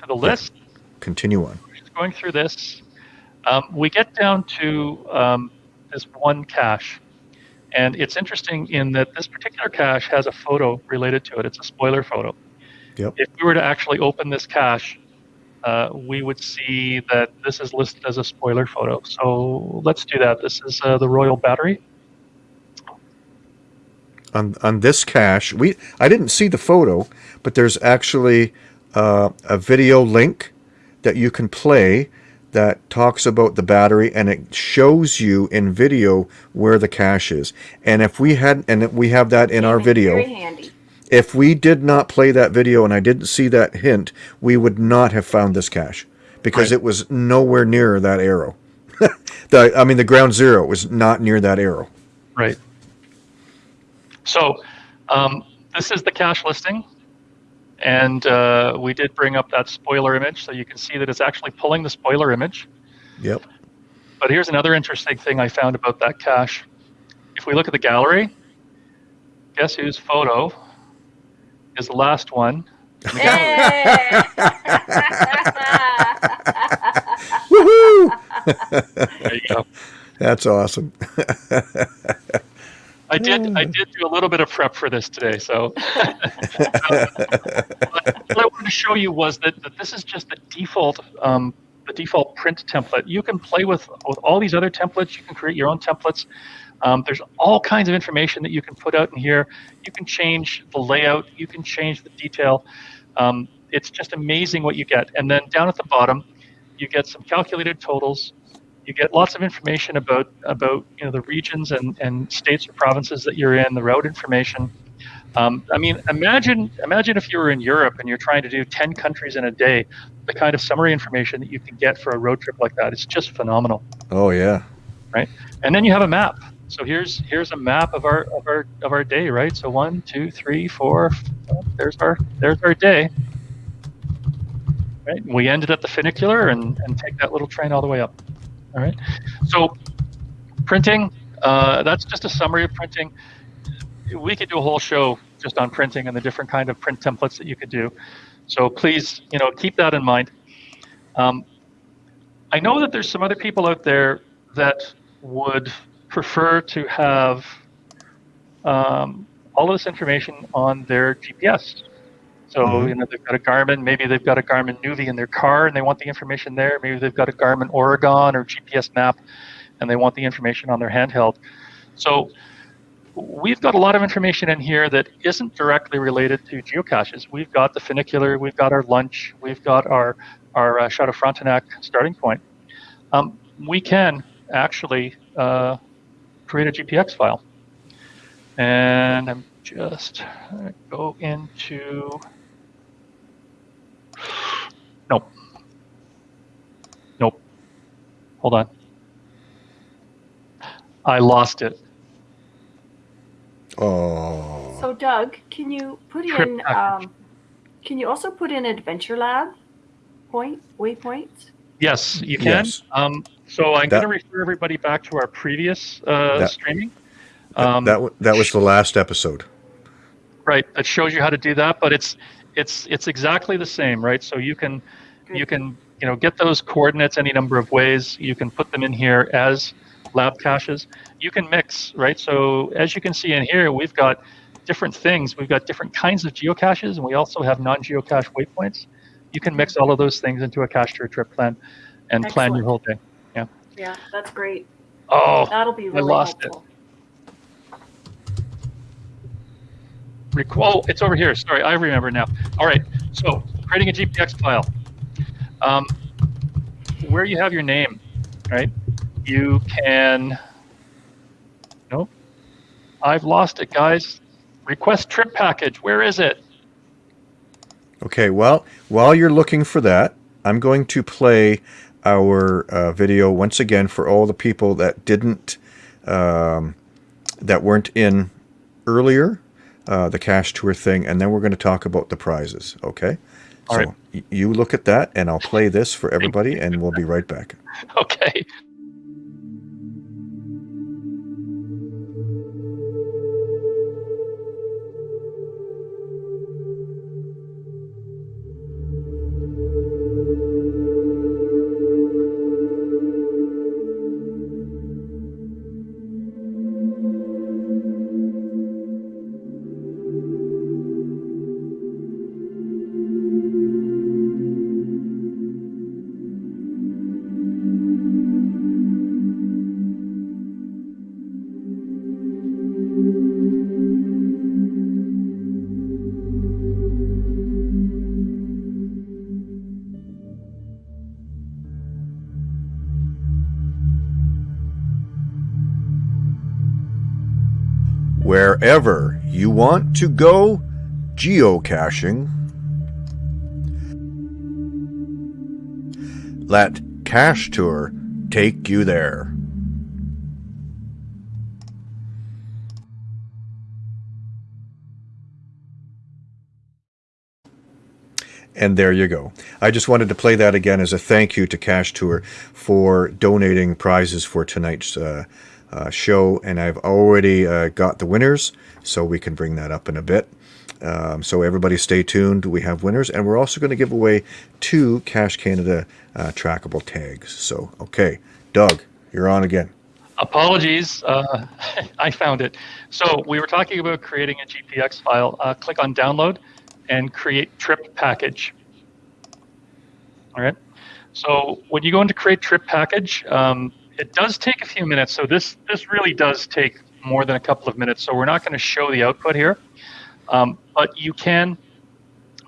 to the list. Yeah. Continue on. Just going through this, um, we get down to um, this one cache, and it's interesting in that this particular cache has a photo related to it. It's a spoiler photo. Yep. If we were to actually open this cache, uh, we would see that this is listed as a spoiler photo. So let's do that. This is uh, the Royal Battery. On, on this cache, we I didn't see the photo, but there's actually uh, a video link that you can play that talks about the battery and it shows you in video where the cache is. And if we had and we have that in our video, very handy if we did not play that video and I didn't see that hint, we would not have found this cache because right. it was nowhere near that arrow. the, I mean, the ground zero was not near that arrow. Right. So um, this is the cache listing. And uh, we did bring up that spoiler image, so you can see that it's actually pulling the spoiler image. Yep. But here's another interesting thing I found about that cache. If we look at the gallery, guess whose photo is the last one. Hey. Woohoo! there you go. That's awesome. I did. I did do a little bit of prep for this today. So, what I wanted to show you was that, that this is just the default, um, the default print template. You can play with with all these other templates. You can create your own templates. Um, there's all kinds of information that you can put out in here. You can change the layout. You can change the detail. Um, it's just amazing what you get. And then down at the bottom, you get some calculated totals. You get lots of information about about you know the regions and, and states or provinces that you're in, the route information. Um, I mean, imagine imagine if you were in Europe and you're trying to do 10 countries in a day, the kind of summary information that you can get for a road trip like that. It's just phenomenal. Oh yeah. Right. And then you have a map. So here's here's a map of our of our of our day, right? So one, two, three, four. There's our there's our day. Right. We ended at the funicular and and take that little train all the way up. All right. So printing. Uh, that's just a summary of printing we could do a whole show just on printing and the different kind of print templates that you could do. So please, you know, keep that in mind. Um, I know that there's some other people out there that would prefer to have um, all of this information on their GPS. So mm-hmm. you know they've got a Garmin, maybe they've got a Garmin Nuvi in their car, and they want the information there. Maybe they've got a Garmin Oregon or GPS map, and they want the information on their handheld. So we've got a lot of information in here that isn't directly related to geocaches. We've got the funicular, we've got our lunch, we've got our, our uh, Chateau Frontenac starting point. Um, we can actually uh, create a GPX file. And I'm just go into, nope, nope, hold on. I lost it. Oh. So Doug, can you put in? Um, can you also put in Adventure Lab point waypoints? Yes, you can. Yes. Um, so I'm going to refer everybody back to our previous uh, that, streaming. Um, that, that that was the last episode. Right. That shows you how to do that, but it's it's it's exactly the same, right? So you can Good. you can you know get those coordinates any number of ways. You can put them in here as lab caches, you can mix, right? So as you can see in here, we've got different things. We've got different kinds of geocaches, and we also have non-geocache waypoints. You can mix all of those things into a cache tour trip plan and Excellent. plan your whole day. Yeah. Yeah, that's great. Oh, that'll be really I lost helpful. it. oh, it's over here. Sorry, I remember now. All right, so creating a GPX file. Um, where you have your name, right? you can, nope, I've lost it, guys. Request trip package, where is it? Okay, well, while you're looking for that, I'm going to play our uh, video once again for all the people that didn't, um, that weren't in earlier, uh, the Cache Tour thing, and then we're going to talk about the prizes, okay? All so right. you look at that, and I'll play this for everybody, and we'll be right back. Okay. Wherever you want to go geocaching. Let Cache Tour take you there. And there you go. I just wanted to play that again as a thank you to Cache Tour for donating prizes for tonight's uh, uh, show, and I've already uh, got the winners, so we can bring that up in a bit. Um, so everybody stay tuned. We have winners, and we're also going to give away two Cash Canada uh, trackable tags. So, okay, Doug, you're on again. Apologies, uh, I found it. So we were talking about creating a GPX file. Uh, click on download and create trip package. All right. So when you go into create trip package, um, it does take a few minutes. So this this really does take more than a couple of minutes. So we're not going to show the output here, um, but you can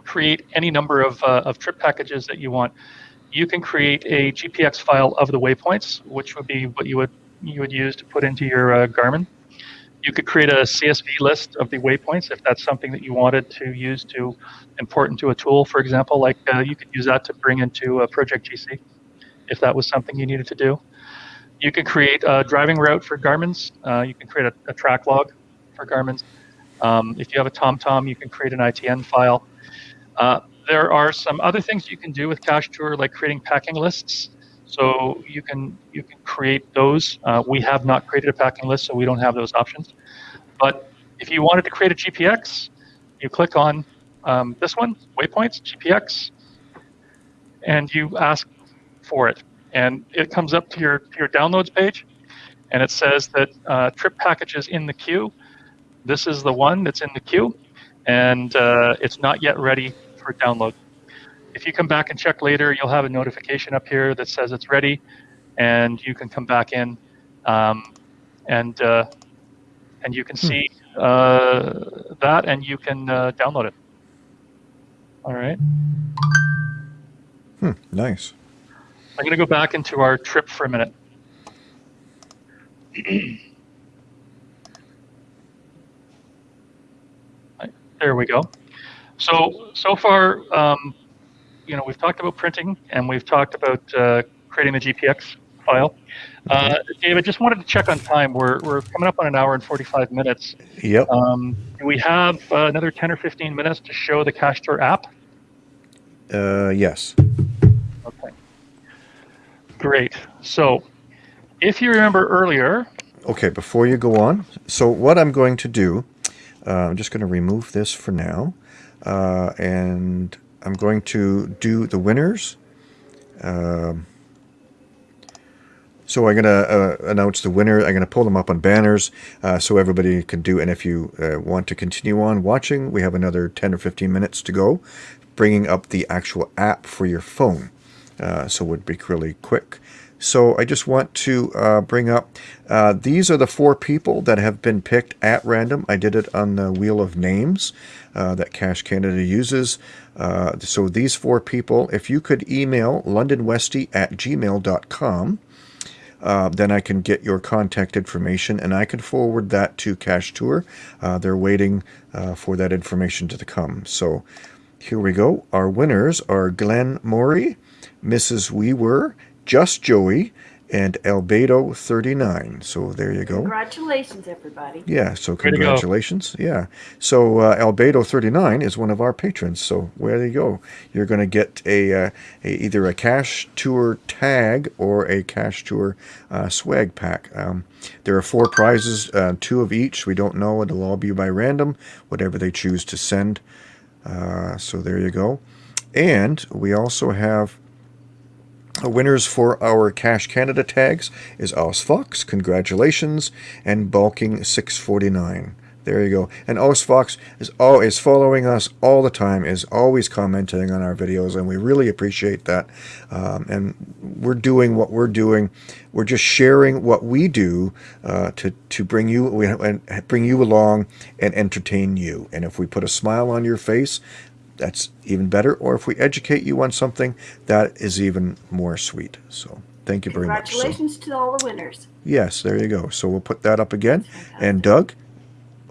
create any number of, uh, of trip packages that you want. You can create a GPX file of the waypoints, which would be what you would you would use to put into your uh, Garmin. You could create a CSV list of the waypoints if that's something that you wanted to use to import into a tool, for example. Like uh, you could use that to bring into a Project GC if that was something you needed to do. You can create a driving route for Garmin's. Uh, you can create a, a, track log for Garmin's. Um, if you have a TomTom, you can create an ITN file. Uh, there are some other things you can do with Cache Tour, like creating packing lists. So you can you can create those. Uh, we have not created a packing list, so we don't have those options. But if you wanted to create a GPX, you click on um, this one, waypoints, GPX, and you ask for it. And it comes up to your, to your downloads page, and it says that uh, trip packages in the queue. This is the one that's in the queue, and uh, it's not yet ready for download. If you come back and check later, you'll have a notification up here that says it's ready, and you can come back in, um, and uh, and you can hmm. see uh, that, and you can uh, download it. All right. Hmm, nice. I'm going to go back into our trip for a minute. there we go. So, so far, um, you know, we've talked about printing and we've talked about uh, creating the GPX file. Uh, David, just wanted to check on time. We're, we're coming up on an hour and 45 minutes. Yep. Um, do we have uh, another 10 or 15 minutes to show the CacheTour app? Uh, yes. Great. So, if you remember earlier. Okay, before you go on, so what I'm going to do, uh, I'm just going to remove this for now, uh, and I'm going to do the winners. Um, so I'm going to uh, announce the winner. I'm going to pull them up on banners uh, so everybody can do. And if you uh, want to continue on watching, we have another 10 or 15 minutes to go, bringing up the actual app for your phone. Uh, so would be really quick. So I just want to uh, bring up, uh, these are the four people that have been picked at random. I did it on the Wheel of Names uh, that Cash Canada uses. Uh, so these four people, if you could email londonwesty at gmail.com, uh, then I can get your contact information and I can forward that to CacheTour. Uh, they're waiting for that information to come. So here we go. Our winners are Glenn Morey, Mrs. Weaver, Just Joey, and Albedo 39. So there you go. Congratulations, everybody. Yeah, so congratulations. Yeah. So uh, Albedo 39 is one of our patrons. So where you go. You're going to get a, uh, a, either a CacheTour tag or a CacheTour uh, swag pack. Um, there are four prizes, uh, two of each. We don't know. It'll all be by random, whatever they choose to send. Uh, so there you go. And we also have winners for our Cash Canada tags is OzFox, congratulations, and Bulking 649. There you go. And OzFox is always following us all the time, is always commenting on our videos, and we really appreciate that. Um, and we're doing what we're doing. We're just sharing what we do uh, to to bring you and bring you along and entertain you. And if we put a smile on your face, that's even better. Or if we educate you on something, that is even more sweet. So thank you very much. Congratulations so, to all the winners. Yes, there you go. So we'll put that up again. And Doug,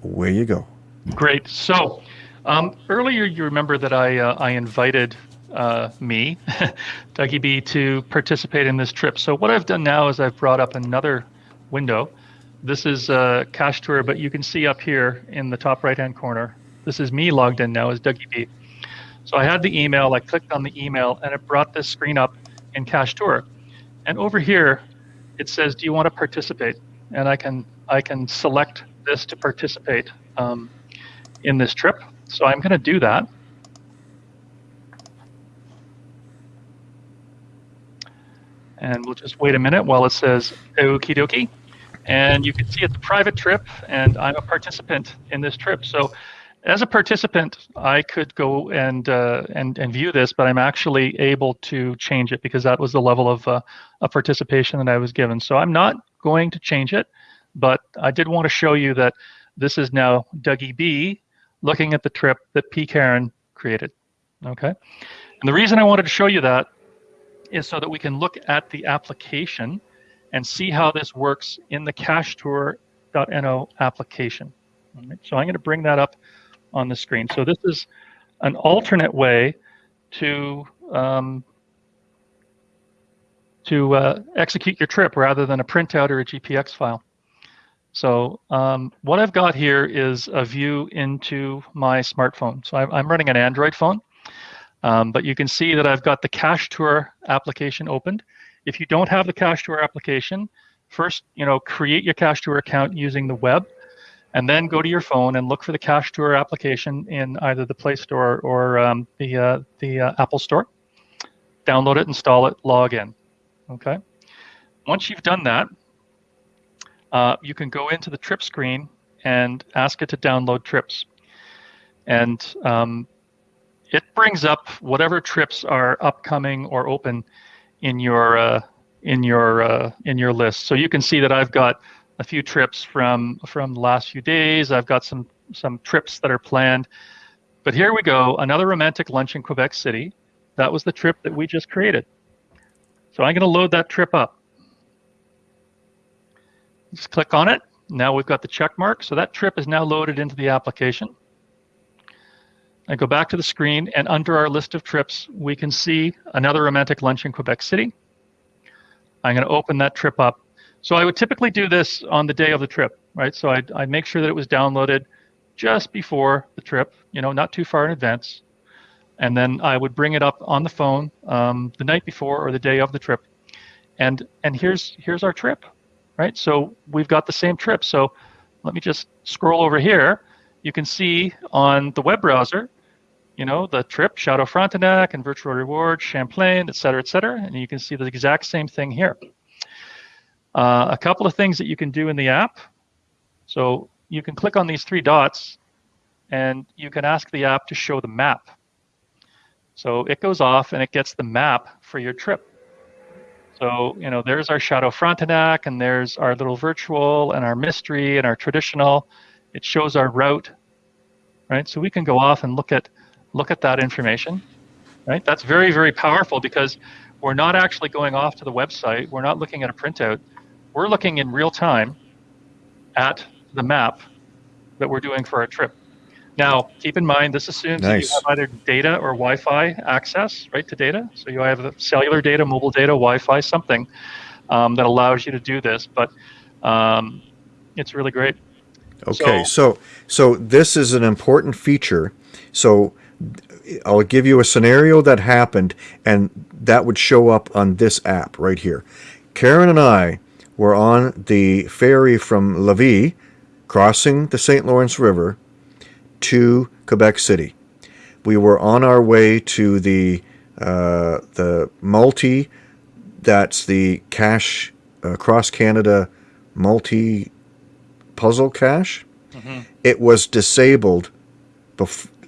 where you go. Great. So um, earlier you remember that I, uh, I invited uh, me, Dougie B, to participate in this trip. So what I've done now is I've brought up another window. This is a uh, CacheTour, but you can see up here in the top right-hand corner, this is me logged in now as Dougie B. So I had the email, I clicked on the email, and it brought this screen up in Cache Tour. And over here, it says, do you want to participate? And I can, I can select this to participate um, in this trip. So I'm going to do that. And we'll just wait a minute while it says okie dokie. And you can see it's a private trip, and I'm a participant in this trip. So as a participant, I could go and uh, and and view this, but I'm actually able to change it because that was the level of uh, of participation that I was given. So I'm not going to change it, but I did want to show you that this is now Dougie B looking at the trip that P. Karen created. Okay, and the reason I wanted to show you that is so that we can look at the application and see how this works in the CacheTour trip.no application. Right, so I'm going to bring that up on the screen. So this is an alternate way to um, to uh, execute your trip rather than a printout or a GPX file. So um, what I've got here is a view into my smartphone. So I'm, running an Android phone, um, but you can see that I've got the Cache Tour application opened. If you don't have the Cache Tour application, first, you know, create your Cache Tour account using the web, and then go to your phone and look for the Cache Tour application in either the Play Store or um, the uh, the uh, Apple Store. Download it, install it, log in. Okay. Once you've done that, uh, you can go into the trip screen and ask it to download trips. And um, it brings up whatever trips are upcoming or open in your uh, in your uh, in your list. So you can see that I've got a few trips from from the last few days. I've got some some trips that are planned. But here we go, another romantic lunch in Quebec City. That was the trip that we just created. So I'm going to load that trip up. Just click on it. Now we've got the check mark. So that trip is now loaded into the application. I go back to the screen and under our list of trips, we can see another romantic lunch in Quebec City. I'm going to open that trip up. So I would typically do this on the day of the trip, right? So I'd, I'd make sure that it was downloaded just before the trip, you know, not too far in advance. And then I would bring it up on the phone um, the night before or the day of the trip. And, and here's, here's our trip, right? So we've got the same trip. So let me just scroll over here. You can see on the web browser, you know, the trip, Chateau Frontenac and Virtual Reward, Champlain, et cetera, et cetera. And you can see the exact same thing here. Uh, a couple of things that you can do in the app. So you can click on these three dots and you can ask the app to show the map. So it goes off and it gets the map for your trip. So, you know, there's our Chateau Frontenac and there's our little virtual and our mystery and our traditional. It shows our route, right? So we can go off and look at look at that information, right? That's very, very powerful because we're not actually going off to the website. We're not looking at a printout. We're looking in real time at the map that we're doing for our trip. Now, keep in mind, this assumes nice. that you have either data or Wi-Fi access, right, to data. So you have cellular data, mobile data, Wi-Fi, something um, that allows you to do this. But um, it's really great. Okay, so, so so this is an important feature. So I'll give you a scenario that happened, and that would show up on this app right here. Karen and I were on the ferry from Lévis, crossing the St. Lawrence River to Quebec City. We were on our way to the uh, the multi, that's the cache uh, cross Canada multi puzzle cache. Mm -hmm. It was disabled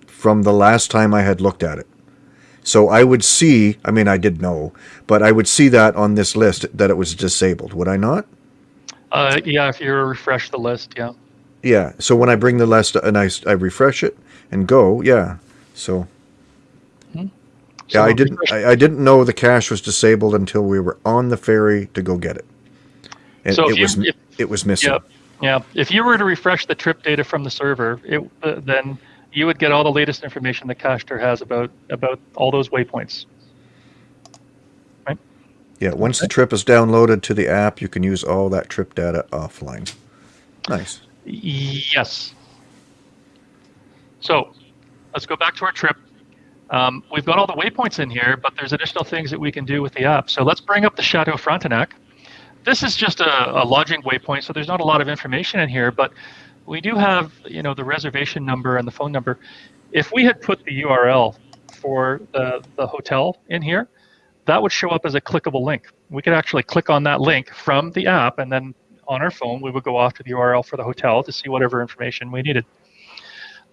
from the last time I had looked at it. So I would see, I mean, I did know, but I would see that on this list that it was disabled, would I not? Uh, yeah, if you refresh the list, yeah. Yeah, so when I bring the list and I, I refresh it and go, yeah, so. Hmm. So yeah, I didn't. I, I, didn't know the cache was disabled until we were on the ferry to go get it, and so it you, was if, it was missing. Yeah, yeah. If you were to refresh the trip data from the server, it uh, then you would get all the latest information that Tour has about about all those waypoints. Right? Yeah, once the trip is downloaded to the app, you can use all that trip data offline. Nice. Yes. So let's go back to our trip. Um, we've got all the waypoints in here, but there's additional things that we can do with the app. So let's bring up the Chateau Frontenac. This is just a, a lodging waypoint, so there's not a lot of information in here, but we do have, you know, the reservation number and the phone number. If we had put the URL for the, the hotel in here, that would show up as a clickable link. We could actually click on that link from the app, and then on our phone, we would go off to the URL for the hotel to see whatever information we needed.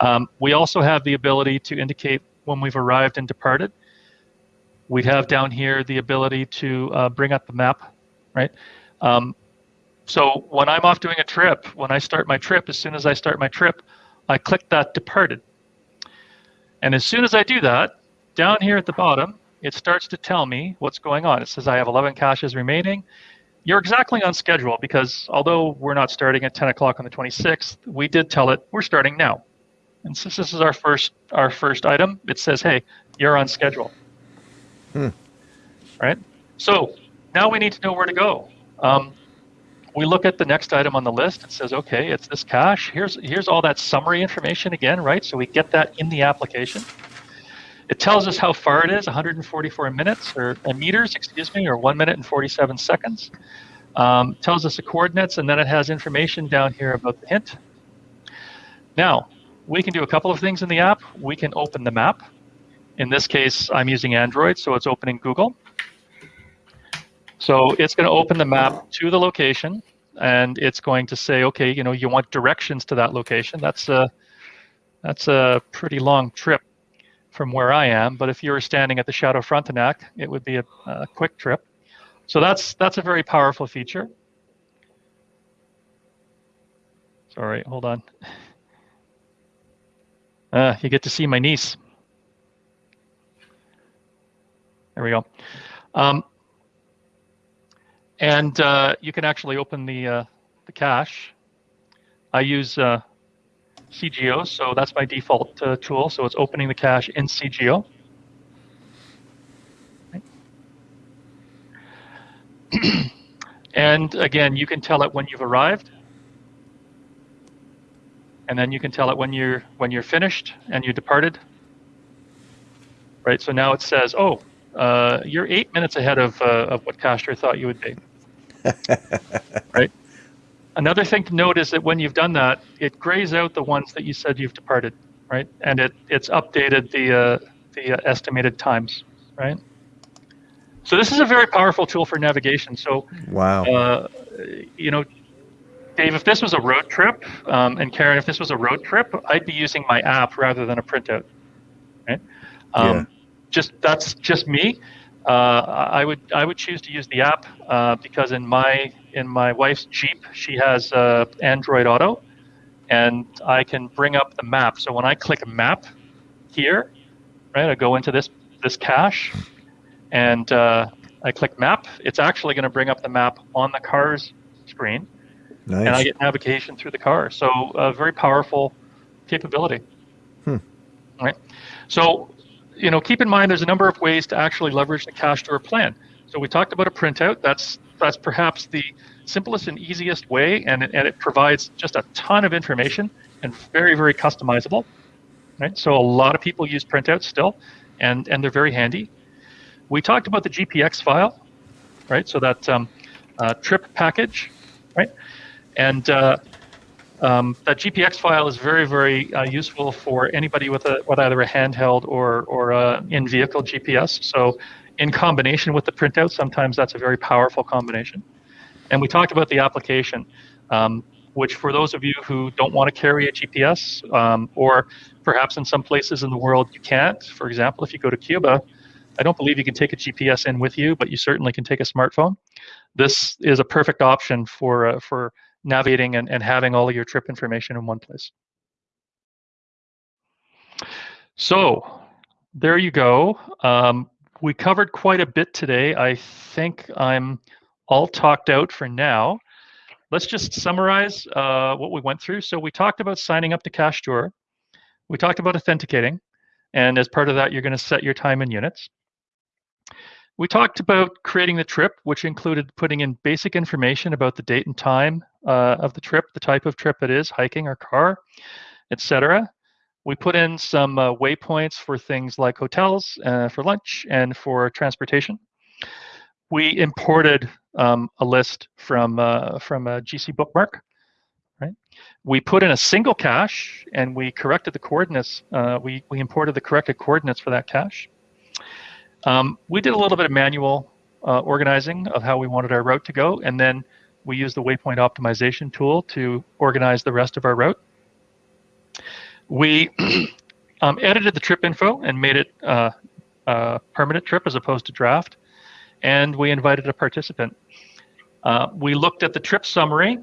Um, we also have the ability to indicate when we've arrived and departed. We have down here the ability to uh, bring up the map, right? Um, so when I'm off doing a trip, when I start my trip, as soon as I start my trip, I click that departed. And as soon as I do that, down here at the bottom, it starts to tell me what's going on. It says I have 11 caches remaining. you're exactly on schedule because although we're not starting at 10 o'clock on the 26th, we did tell it we're starting now. And since this is our first our first item, it says, hey, you're on schedule. Hmm. Right? So now we need to know where to go. Um, we look at the next item on the list. It says, okay, it's this cache. Here's here's all that summary information again, right? So we get that in the application. It tells us how far it is, 144 minutes or meters, excuse me, or one minute and 47 seconds. Um, tells us the coordinates, and then it has information down here about the hint. Now, we can do a couple of things in the app. We can open the map. In this case, I'm using Android, so it's opening Google. So it's going to open the map to the location, and it's going to say, okay, you know, you want directions to that location. That's a that's a pretty long trip from where I am. But if you were standing at the Chateau Frontenac, it would be a, a quick trip. So that's that's a very powerful feature. Sorry, hold on. Uh, you get to see my niece. There we go. Um, and uh, you can actually open the, uh, the cache. I use uh, CGO, so that's my default uh, tool. So it's opening the cache in CGO. and again, you can tell it when you've arrived. And then you can tell it when you're when you're finished and you departed. Right. So now it says, "Oh, uh, you're eight minutes ahead of uh, of what Cache Tour thought you would be." right. Another thing to note is that when you've done that, it grays out the ones that you said you've departed, right? And it it's updated the uh, the uh, estimated times, right? So this is a very powerful tool for navigation. So wow, uh, you know, Dave, if this was a road trip, um, and Karen, if this was a road trip, I'd be using my app rather than a printout, right? Um, yeah. Just that's just me. Uh, I would I would choose to use the app uh, because in my in my wife's Jeep she has uh, Android Auto, and I can bring up the map. So when I click map here, right, I go into this this cache, and uh, I click map. It's actually going to bring up the map on the car's screen, nice. and I get navigation through the car. So a very powerful capability. Hmm. Right. So you know, keep in mind there's a number of ways to actually leverage the cache tour plan. So we talked about a printout. That's that's perhaps the simplest and easiest way, and and it provides just a ton of information and very very customizable. Right. So a lot of people use printouts still, and and they're very handy. We talked about the GPX file, right? So that um, uh, trip package, right? And uh, um, that GPX file is very, very uh, useful for anybody with a with either a handheld or or a in-vehicle GPS. So, in combination with the printout, sometimes that's a very powerful combination. And we talked about the application, um, which for those of you who don't want to carry a GPS, um, or perhaps in some places in the world you can't. For example, if you go to Cuba, I don't believe you can take a GPS in with you, but you certainly can take a smartphone. This is a perfect option for uh, for navigating and, and having all of your trip information in one place. So there you go. Um, we covered quite a bit today. I think I'm all talked out for now. Let's just summarize uh, what we went through. So we talked about signing up to Cache Tour. We talked about authenticating. And as part of that, you're going to set your time in units. We talked about creating the trip, which included putting in basic information about the date and time uh, of the trip, the type of trip it is, hiking or car, etc. We put in some uh, waypoints for things like hotels, uh, for lunch, and for transportation. We imported um, a list from uh, from a GC bookmark. Right. We put in a single cache, and we corrected the coordinates. Uh, we we imported the corrected coordinates for that cache. Um, we did a little bit of manual uh, organizing of how we wanted our route to go, and then we used the waypoint optimization tool to organize the rest of our route. We um, edited the trip info and made it uh, a permanent trip as opposed to draft, and we invited a participant. Uh, we looked at the trip summary,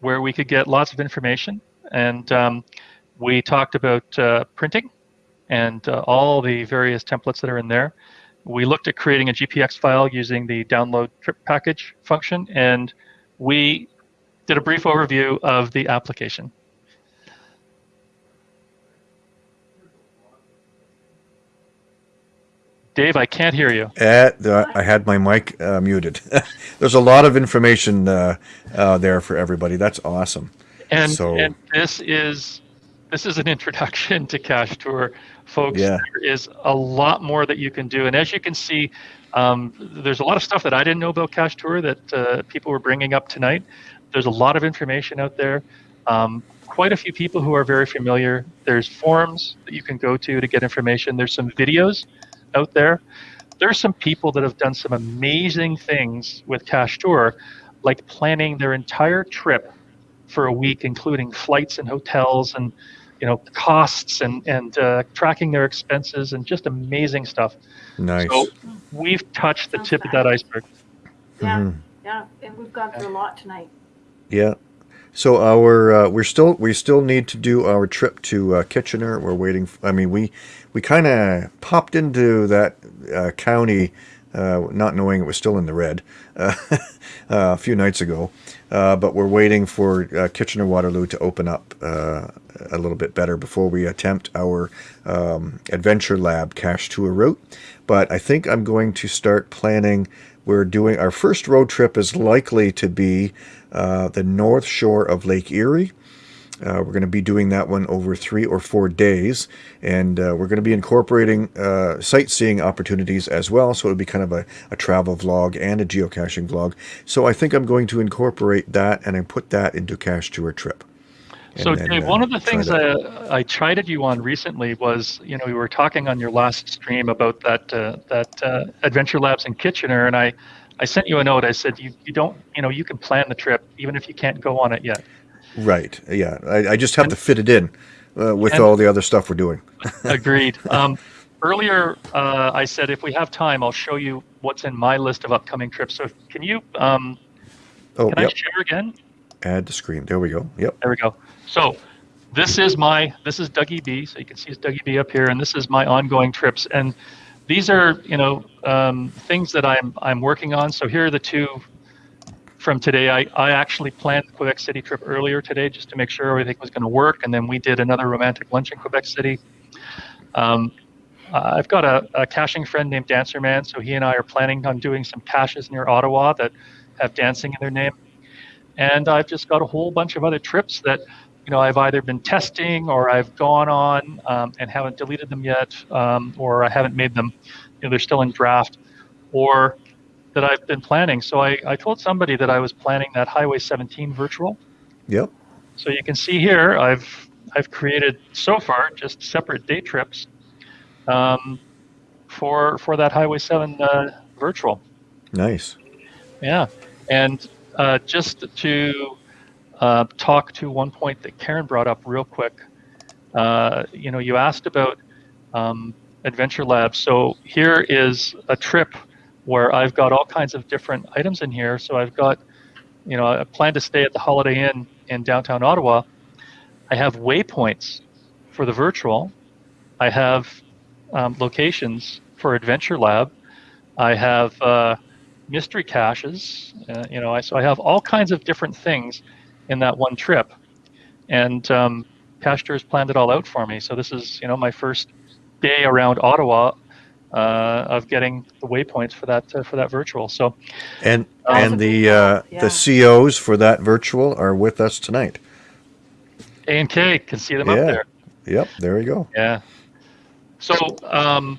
where we could get lots of information, and um, we talked about uh, printing and uh, all the various templates that are in there. We looked at creating a GPX file using the download trip package function, and we did a brief overview of the application. Dave, I can't hear you. Uh, I had my mic uh, muted. There's a lot of information uh, uh, there for everybody. That's awesome. And, so, and this is this is an introduction to Cache Tour, folks. Yeah. There is a lot more that you can do, and as you can see, um, there's a lot of stuff that I didn't know about Cache Tour that uh, people were bringing up tonight. There's a lot of information out there. Um, quite a few people who are very familiar. There's forums that you can go to to get information. There's some videos out there. There are some people that have done some amazing things with Cache Tour, like planning their entire trip for a week, including flights and hotels and you know costs and and uh, tracking their expenses and just amazing stuff. Nice. So we've touched the tip of that iceberg. Yeah, mm-hmm. yeah, and we've gone through a lot tonight. Yeah. So our uh, we're still we still need to do our trip to uh, Kitchener. We're waiting. I mean, we we kind of popped into that uh, county, uh, not knowing it was still in the red, uh, a few nights ago. Uh, but we're waiting for Kitchener Waterloo to open up a little bit better before we attempt our um, Adventure Lab cache tour route. But I think I'm going to start planning. We're doing our first road trip is likely to be uh, the north shore of Lake Erie. Uh, we're going to be doing that one over three or four days, and uh, we're going to be incorporating uh, sightseeing opportunities as well. So it'll be kind of a, a, travel vlog and a geocaching vlog. So I think I'm going to incorporate that and I put that into Cache Tour Trip. So then, Dave, one of the things I, I chided you on recently was, you know, we were talking on your last stream about that uh, that uh, Adventure Labs in Kitchener, and I I sent you a note. I said you, you don't you know you can plan the trip even if you can't go on it yet. Right. Yeah. I, I just have and, to fit it in uh, with all the other stuff we're doing. agreed. Um, earlier, uh, I said if we have time, I'll show you what's in my list of upcoming trips. So can you? Um, oh, can yep. I share again? Add to screen. There we go. Yep. There we go. So this is my this is Dougie B. So you can see it's Dougie B up here, and this is my ongoing trips and these are you know um, things that I'm I'm working on. So here are the two from today. I, I actually planned the Quebec City trip earlier today just to make sure everything was going to work, and then we did another romantic lunch in Quebec City. Um, I've got a, a, caching friend named Dancer Man, so he and I are planning on doing some caches near Ottawa that have dancing in their name. And I've just got a whole bunch of other trips that you know, I've either been testing or I've gone on um, and haven't deleted them yet, um, or I haven't made them, you know, they're still in draft, or that I've been planning. So I, I told somebody that I was planning that Highway 17 virtual. Yep. So you can see here, I've I've created so far just separate day trips um, for for that Highway 7 uh, virtual. Nice. Yeah, and uh, just to uh, talk to one point that Karen brought up real quick. Uh, you know, you asked about um, Adventure Labs. So here is a trip where I've got all kinds of different items in here. So I've got, you know, I plan to stay at the Holiday Inn in downtown Ottawa. I have waypoints for the virtual. I have um, locations for Adventure Lab. I have uh, mystery caches. Uh, you know, I, so I have all kinds of different things in that one trip. And um, has planned it all out for me. So this is, you know, my first day around Ottawa uh, of getting the waypoints for that uh, for that virtual. So, and um, and the uh, yeah. the COs for that virtual are with us tonight. A and K can see them yeah. up there. Yep, there you go. Yeah. So, um,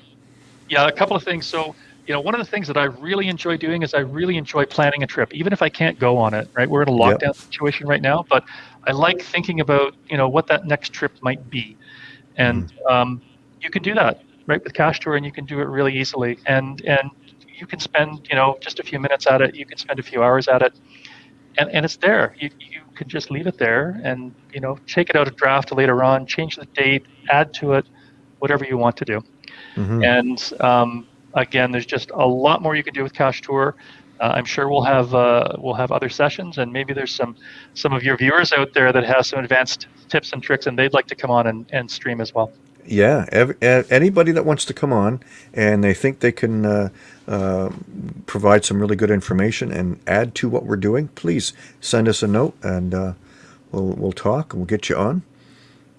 yeah, a couple of things. So, you know, one of the things that I really enjoy doing is I really enjoy planning a trip, even if I can't go on it. Right, we're in a lockdown yep. situation right now, but I like thinking about you know what that next trip might be, and mm. um, you can do that right with Cache Tour, and you can do it really easily, and and you can spend you know just a few minutes at it, you can spend a few hours at it, and and it's there. You you can just leave it there, and you know take it out of draft later on, change the date, add to it, whatever you want to do, mm-hmm. and um, again, there's just a lot more you can do with Cache Tour. Uh, I'm sure we'll have uh, we'll have other sessions, and maybe there's some some of your viewers out there that have some advanced tips and tricks, and they'd like to come on and, and stream as well. Yeah, ev- anybody that wants to come on and they think they can uh, uh, provide some really good information and add to what we're doing, please send us a note and uh, we'll we'll talk and we'll get you on.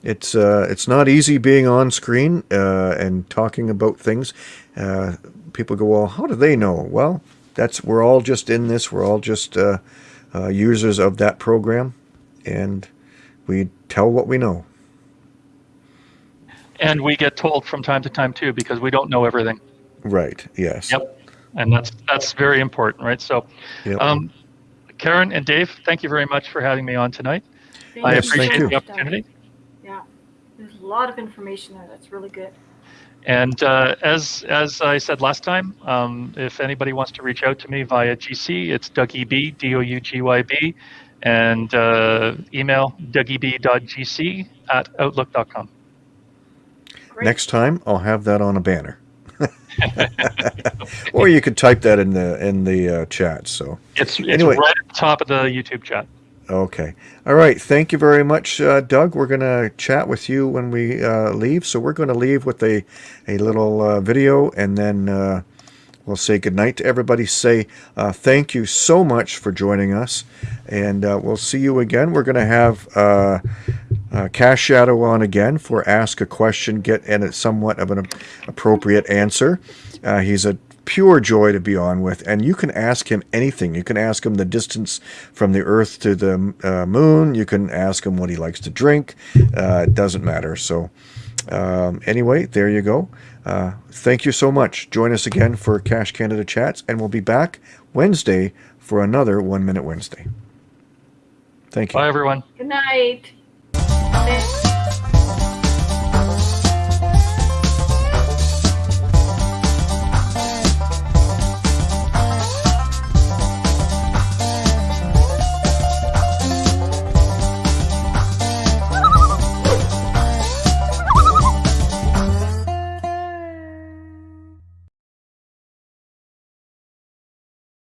It's uh, it's not easy being on screen uh, and talking about things. Uh, people go, well, how do they know? Well, that's we're all just in this. We're all just users of that program, and we tell what we know. And we get told from time to time too, because we don't know everything. Right. Yes. Yep. And that's that's very important, right? So, yep. um, Karen and Dave, thank you very much for having me on tonight. Thank I appreciate the opportunity. Yeah, there's a lot of information there. That's really good. And uh, as as I said last time, um, if anybody wants to reach out to me via GC, it's Doug EB, D O U G Y B, and uh, email dougeb.gc at outlook.com. Great. Next time, I'll have that on a banner. or you could type that in the in the uh, chat. So it's, it's anyway. right at the top of the YouTube chat. Okay. All right. Thank you very much, uh, Doug. We're going to chat with you when we uh, leave. So we're going to leave with a, a little uh, video and then uh, we'll say goodnight to everybody. Say uh, thank you so much for joining us. And uh, we'll see you again. We're going to have uh, Cache Shadow on again for ask a question, get and it's somewhat of an appropriate answer. Uh, he's a pure joy to be on with, and you can ask him anything. You can ask him the distance from the Earth to the uh, Moon. You can ask him what he likes to drink. Uh, it doesn't matter. So, um, anyway, there you go. Uh, thank you so much. Join us again for Cache Canada Chats, and we'll be back Wednesday for another One Minute Wednesday. Thank you. Bye, everyone. Good night. Thank you.